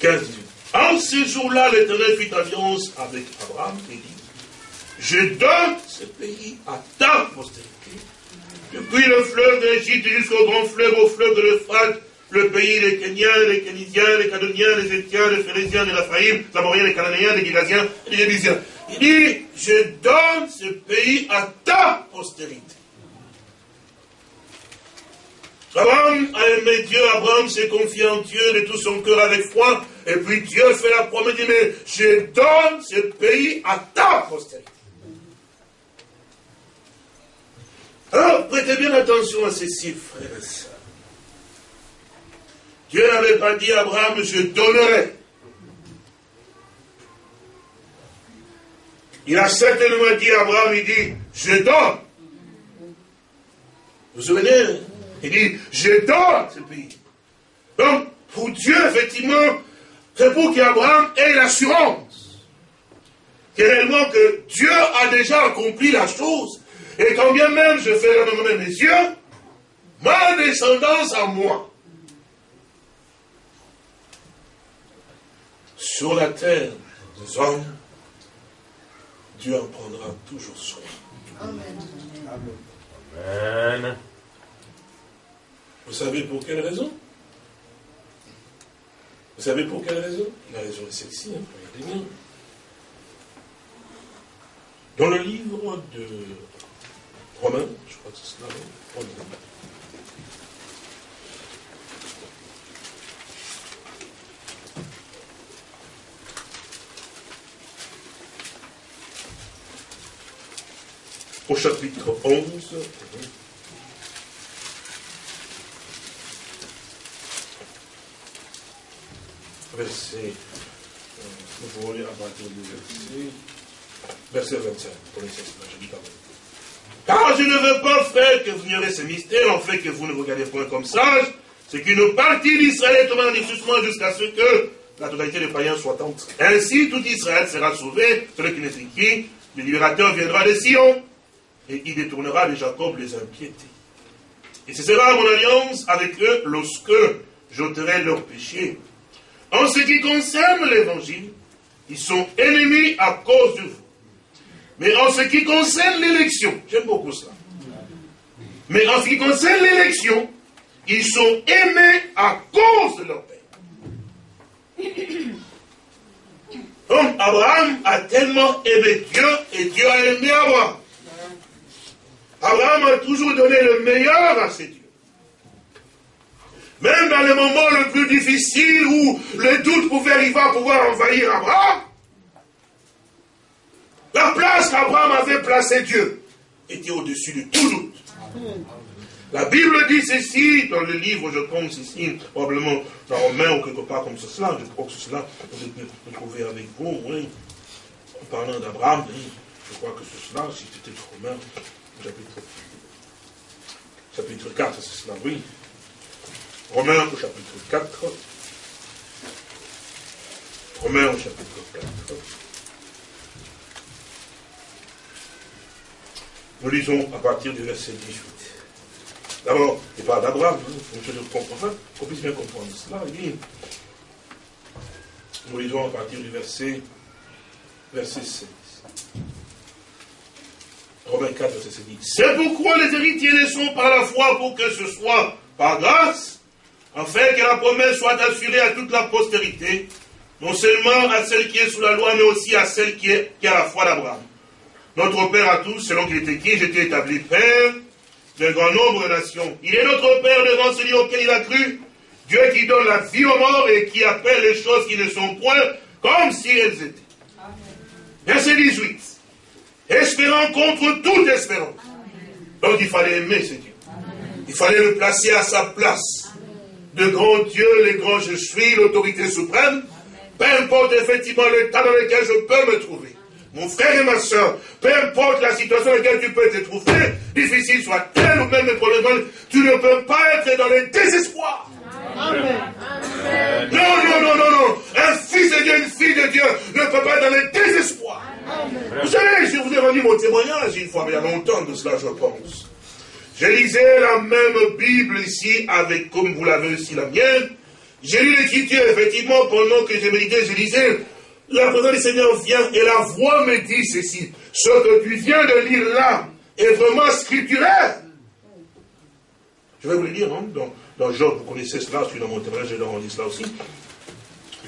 [SPEAKER 1] 15, 18. En ce jour-là, l'Éternel fit alliance avec Abraham et dit, je donne ce pays à ta postérité. Depuis le fleuve d'Égypte jusqu'au grand fleuve, au fleuve de l'Euphrate, le pays des Kenyans, des Kénisiens, des Cadoniens, des Étiens, des Phérésiens, des Laphaïm, des Amoriens, des Cananéens, des Gilasiens et des Jébusiens. Il dit, je donne ce pays à ta postérité. Abraham a aimé Dieu, Abraham s'est confié en Dieu de tout son cœur avec foi, et puis Dieu fait la promesse, dit, mais je donne ce pays à ta postérité. Alors, prêtez bien attention à ceci, frères et. Dieu n'avait pas dit à Abraham, je donnerai. Il a certainement dit à Abraham, il dit, je donne. Vous vous souvenez? Il dit, je donne ce pays. Donc, pour Dieu, effectivement, c'est pour qu'Abraham ait l'assurance. Que réellement que Dieu a déjà accompli la chose. Et quand bien même je fais renommé mes yeux, ma descendance à moi. Sur la terre des hommes, Dieu en prendra toujours soin. Amen. Amen. Vous savez pour quelle raison? Vous savez pour quelle raison? La raison est celle-ci, hein, regardez bien. Dans le livre de Romains, je crois que c'est cela, Romains. Au chapitre 11, verset, nous pouvons lire à verset, verset 25, pour les je dis quand même. Car je ne veux pas, frère, que vous ignorez ce mystère, en fait que vous ne regardez point comme sage, c'est qu'une partie d'Israël est tombée en jusqu'à ce que la totalité des païens soit entrée. Ainsi, tout Israël sera sauvé, celui qui n'est qui, le libérateur viendra de Sion, et il détournera de Jacob les impiétés. Et ce sera mon alliance avec eux lorsque j'ôterai leurs péchés. En ce qui concerne l'évangile, ils sont ennemis à cause de vous. Mais en ce qui concerne l'élection, j'aime beaucoup ça. Mais en ce qui concerne l'élection, ils sont aimés à cause de leur père. Donc Abraham a tellement aimé Dieu et Dieu a aimé Abraham. Abraham a toujours donné le meilleur à ses dieux. Même dans les moments le plus difficiles où le doute pouvait arriver à pouvoir envahir Abraham, la place qu'Abraham avait placée Dieu était au-dessus de tout doute. La Bible dit ceci dans le livre, je pense ici, probablement dans Romain ou quelque part comme cela, je crois que cela, vous peut trouver avec vous, oui, en parlant d'Abraham, je crois que c'est cela, si c'était Romain, chapitre, chapitre 4, c'est cela, oui. Romains au chapitre 4. Romains au chapitre 4. Nous lisons à partir du verset 18. D'abord, il parle d'Abraham, hein, qu'on puisse bien comprendre cela. nous lisons à partir du verset, verset 16. Romains 4, verset 16 C'est pourquoi les héritiers ne sont par la foi pour que ce soit par grâce, afin que la promesse soit assurée à toute la postérité, non seulement à celle qui est sous la loi, mais aussi à celle qui est, qui la foi d'Abraham. Notre Père à tous, selon qu'il était qui, j'étais établi Père d'un grand nombre de nations. Il est notre Père devant celui auquel il a cru, Dieu qui donne la vie aux morts et qui appelle les choses qui ne sont point comme si elles étaient. Verset 18. Espérant contre toute espérance. Donc il fallait aimer ce Dieu. Il fallait le placer à sa place de grand Dieu, les grands je suis, l'autorité suprême, peu importe effectivement l'état dans lequel je peux me trouver. Mon frère et ma soeur, peu importe la situation dans laquelle tu peux te trouver, difficile soit-elle ou même problème, tu ne peux pas être dans le désespoir. Amen. Non, non, non, non, non. Un fils de Dieu, une fille de Dieu ne peut pas être dans le désespoir. Vous savez, je vous ai rendu mon témoignage une fois, mais il y a longtemps de cela, je pense. Je lisais la même Bible ici, avec, comme vous l'avez aussi la mienne. J'ai lu l'écriture, effectivement, pendant que je méditais, je lisais, la présence du Seigneur vient et la voix me dit ceci. Ce que tu viens de lire là est vraiment scripturaire. Je vais vous le dire, hein, dans, Job, vous connaissez cela, je suis dans mon témoignage, je leur cela aussi.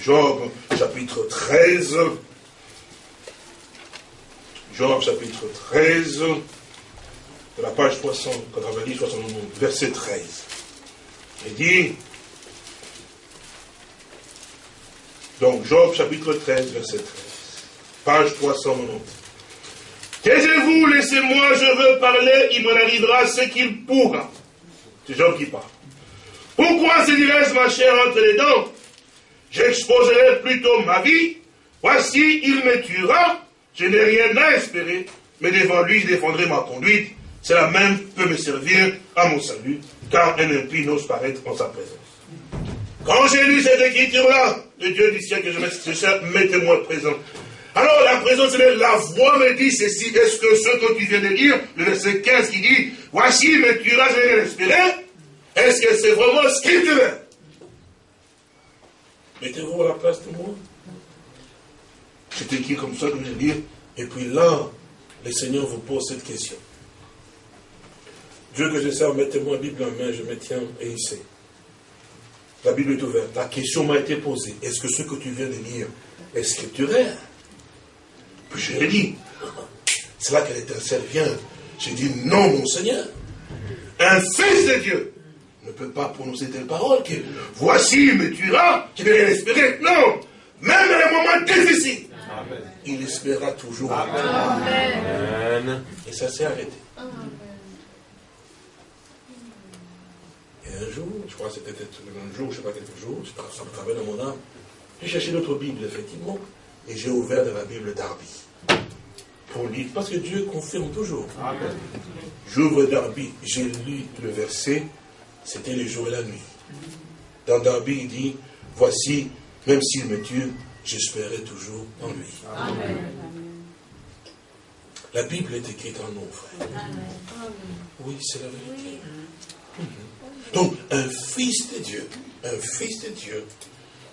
[SPEAKER 1] Job, chapitre 13. Job, chapitre 13 de la page 390, 71, verset 13. Il dit, donc Job chapitre 13, verset 13, page 390. Taisez-vous, laissez-moi, je veux parler, il m'en arrivera ce qu'il pourra. C'est Job qui parle. Pourquoi se dirais-je, ma chère, entre les dents? J'exposerai plutôt ma vie. Voici, il me tuera. Je n'ai rien à espérer, mais devant lui, je défendrai ma conduite cela même peut me servir à mon salut, car un impie n'ose paraître en sa présence. Quand j'ai lu cette écriture-là, le Dieu du ciel que je mets, mettez-moi présent. Alors la présence, c'est la voix me dit ceci, est-ce que ce que tu viens de lire, le verset 15 qui dit, voici, mais tu vas respirer, est-ce que c'est vraiment scripturel Mettez-vous à la place de moi. C'est écrit comme ça, comme je lire, et puis là, le Seigneur vous pose cette question. Dieu que je sers, mettez-moi la Bible en main, je me tiens et il sait. La Bible est ouverte. La question m'a été posée. Est-ce que ce que tu viens de lire est scripturaire? Puis je l'ai dit. C'est là que l'étincelle vient. J'ai dit non, mon Seigneur. Un fils de Dieu ne peut pas prononcer telle parole que voici, il me tuera, je vais rien espérer. Non, même dans les moments difficiles, il espérera toujours. Amen. Et ça s'est arrêté. Un jour, je crois que c'était peut-être un jour, je ne sais pas quelques jours, ça me travaille dans mon âme. J'ai cherché notre Bible, effectivement, et j'ai ouvert dans la Bible d'Arby. Pour lire, parce que Dieu confirme toujours. J'ouvre Darby, j'ai lu le verset, c'était le jour et la nuit. Dans Darby, il dit, voici, même s'il me tue, j'espérais toujours en lui. La Bible est écrite en nous, frère. Oui, c'est la vérité. Mhm. Donc, un fils de Dieu, un fils de Dieu,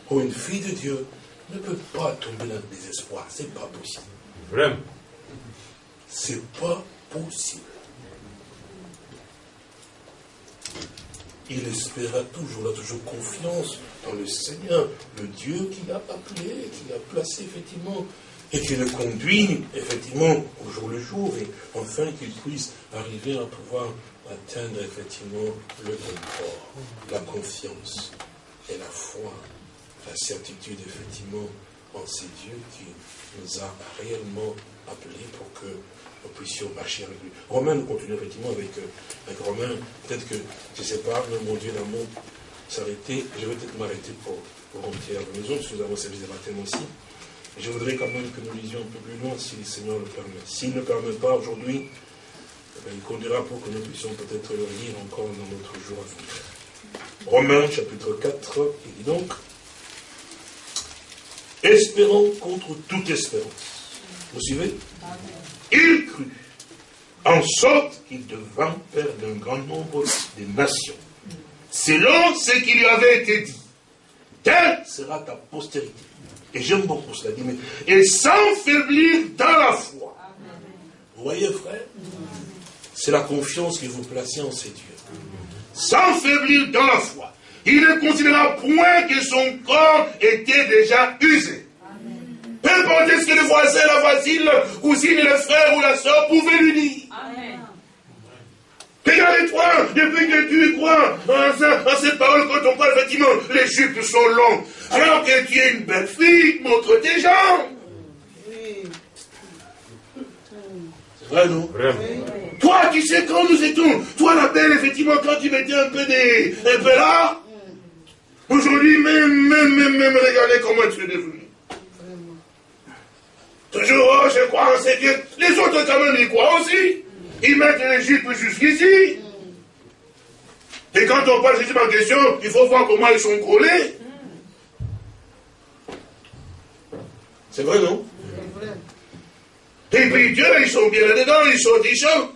[SPEAKER 1] ou une fille de Dieu, ne peut pas tomber dans le désespoir. C'est pas possible. Vraiment. C'est pas possible. Il espéra toujours, il a toujours confiance dans le Seigneur, le Dieu qui l'a appelé, qui l'a placé effectivement, et qui le conduit effectivement au jour le jour, et enfin qu'il puisse arriver à pouvoir atteindre effectivement le confort, la confiance et la foi, la certitude effectivement en ces dieux qui nous a réellement appelés pour que nous puissions marcher avec lui. Romain, nous continuons effectivement avec, euh, avec Romain. Peut-être que, je ne sais pas, mon Dieu d'amour s'arrêter. Je vais peut-être m'arrêter pour, pour rentrer à la maison, parce que nous avons servi des baptêmes aussi. je voudrais quand même que nous lisions un peu plus loin, si le Seigneur le permet. S'il ne permet pas aujourd'hui, il conduira pour que nous puissions peut-être le lire encore dans notre jour à venir. Romains chapitre 4, il dit donc, espérons contre toute espérance. Vous suivez? Il crut, en sorte qu'il devint père d'un grand nombre de nations, selon ce qui lui avait été dit. Telle sera ta postérité. Et j'aime beaucoup cela dit, mais et sans faiblir dans la foi. Vous voyez, frère? C'est la confiance que vous placez en ces dieux. Sans faiblir dans la foi. Il ne considéra point que son corps était déjà usé. Peu importe ce que le voisin, la voisine, la cousine, le frère ou la soeur pouvaient lui dire. Regarde-toi, depuis que tu crois en, ces paroles, quand on parle, effectivement, les jupes sont longues. Alors que tu es une belle fille, montre tes jambes. C'est vrai, non? Toi, tu sais, quand nous étions, toi la belle, effectivement, quand tu mettais un peu, des, un peu là, aujourd'hui, même, même, même, même, regardez comment tu es devenu. Toujours, oh, je crois en ces dieux. Les autres, quand même, ils croient aussi. Ils mettent les jupes jusqu'ici. Et quand on parle justement en question, il faut voir comment ils sont collés. C'est vrai, non? Et puis Dieu, ils sont bien là-dedans, ils sont déjà.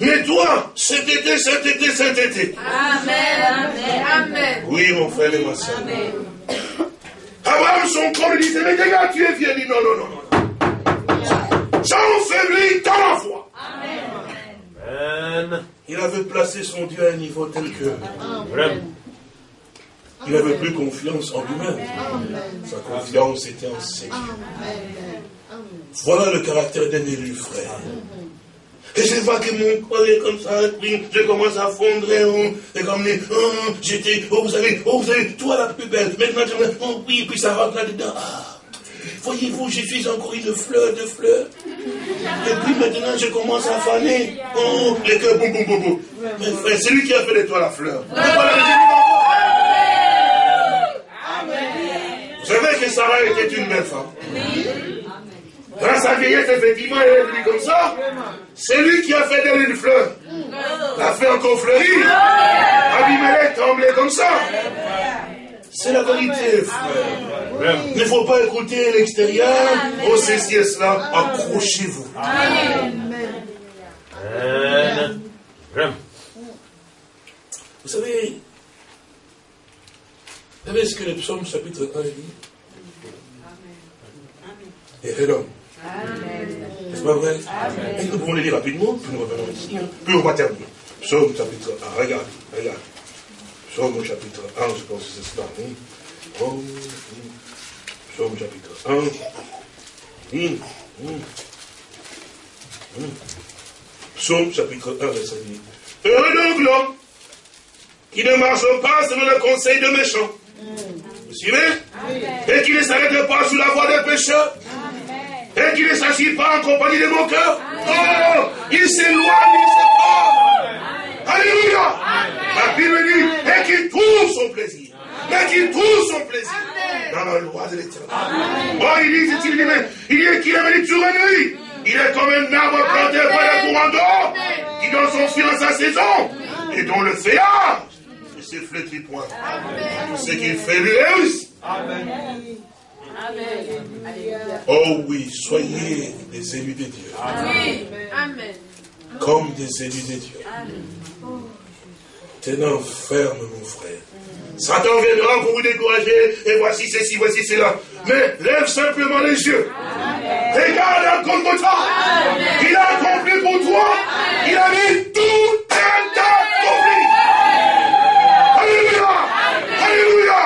[SPEAKER 1] Mais toi, cet été, cet été, cet été.
[SPEAKER 2] Amen, amen, amen.
[SPEAKER 1] Oui, mon frère et ma soeur. Amen. Abraham, son corps, il disait, mais gars, tu es vieux. Il dit, non, non, non, non. J'enfaiblis dans la foi. Amen. Il avait placé son Dieu à un niveau tel que. Il n'avait plus confiance en lui-même. Sa confiance était en ses dieux. Voilà le caractère d'un élu, frère. Et je vois que mon corps est comme ça, je commence à fondre, oh, et comme oh, j'étais, oh, vous savez, oh, vous savez, toi la plus belle, maintenant, oh, oui, puis ça rentre là-dedans. Ah. Voyez-vous, j'ai fait encore une fleur de fleurs. Et puis maintenant, je commence à faner. Oh, les cœurs, boum, boum, boum, boum. Mais frère, c'est lui qui a fait de toi la fleur. Vous? Savez que Sarah était une belle femme. Sa vieillesse, effectivement, elle est venue comme ça. C'est lui qui a fait d'elle une fleur. L'a fait encore fleurir. Abimelech tremblait comme ça. C'est la vérité, frère. Il ne faut pas écouter l'extérieur. Oh, ceci et cela. Accrochez-vous. Amen. Vous savez, vous savez ce que le psaume chapitre 1 dit? Et l'homme. N'est-ce pas vrai Et nous pouvons le lire rapidement, puis nous revenons ici, hein. puis on va terminer. Psaume chapitre 1, regarde, regarde. Psaume chapitre 1, je pense que c'est cela. Oui. Oh, Psaume chapitre 1. Hum, hum, hum. Psaume chapitre 1, verset 10. Heureux donc l'homme qui ne marche pas selon le conseil de méchants. Vous suivez Et qui ne s'arrête pas sous la voie des pécheurs. Et qui ne s'agit pas en compagnie de mon cœur. Oh, il s'éloigne, il se Alléluia. La Bible dit, et qui trouve son plaisir mais qu'il trouve son plaisir dans la loi de l'éternel. Oh, il dit, il dit, il dit qu'il est venu sur lui. Il est comme un arbre planté près d'un courant d'eau, qui donne son fruit en sa saison, et dont le feuillage ne se flétrit point. Tout ce qu'il fait lui réussit. Amen. Oh oui, soyez des élus de Dieu. Amen. Comme des élus de Dieu. Tenant ferme, mon frère. Satan viendra pour vous décourager, et voici ceci, voici cela. Mais lève simplement les yeux. Regarde un Golgotha. Il a accompli pour toi. Il a mis tout un tas. Alléluia. Alléluia.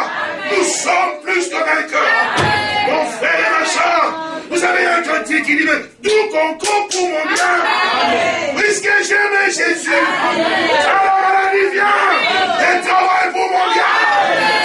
[SPEAKER 1] Nous sommes plus que vainqueurs. Mon frère et ma soeur, vous avez un cantique qui dit, tout concourt pour mon bien. Puisque j'aime Jésus, alors la maladie vient et travaille pour mon bien.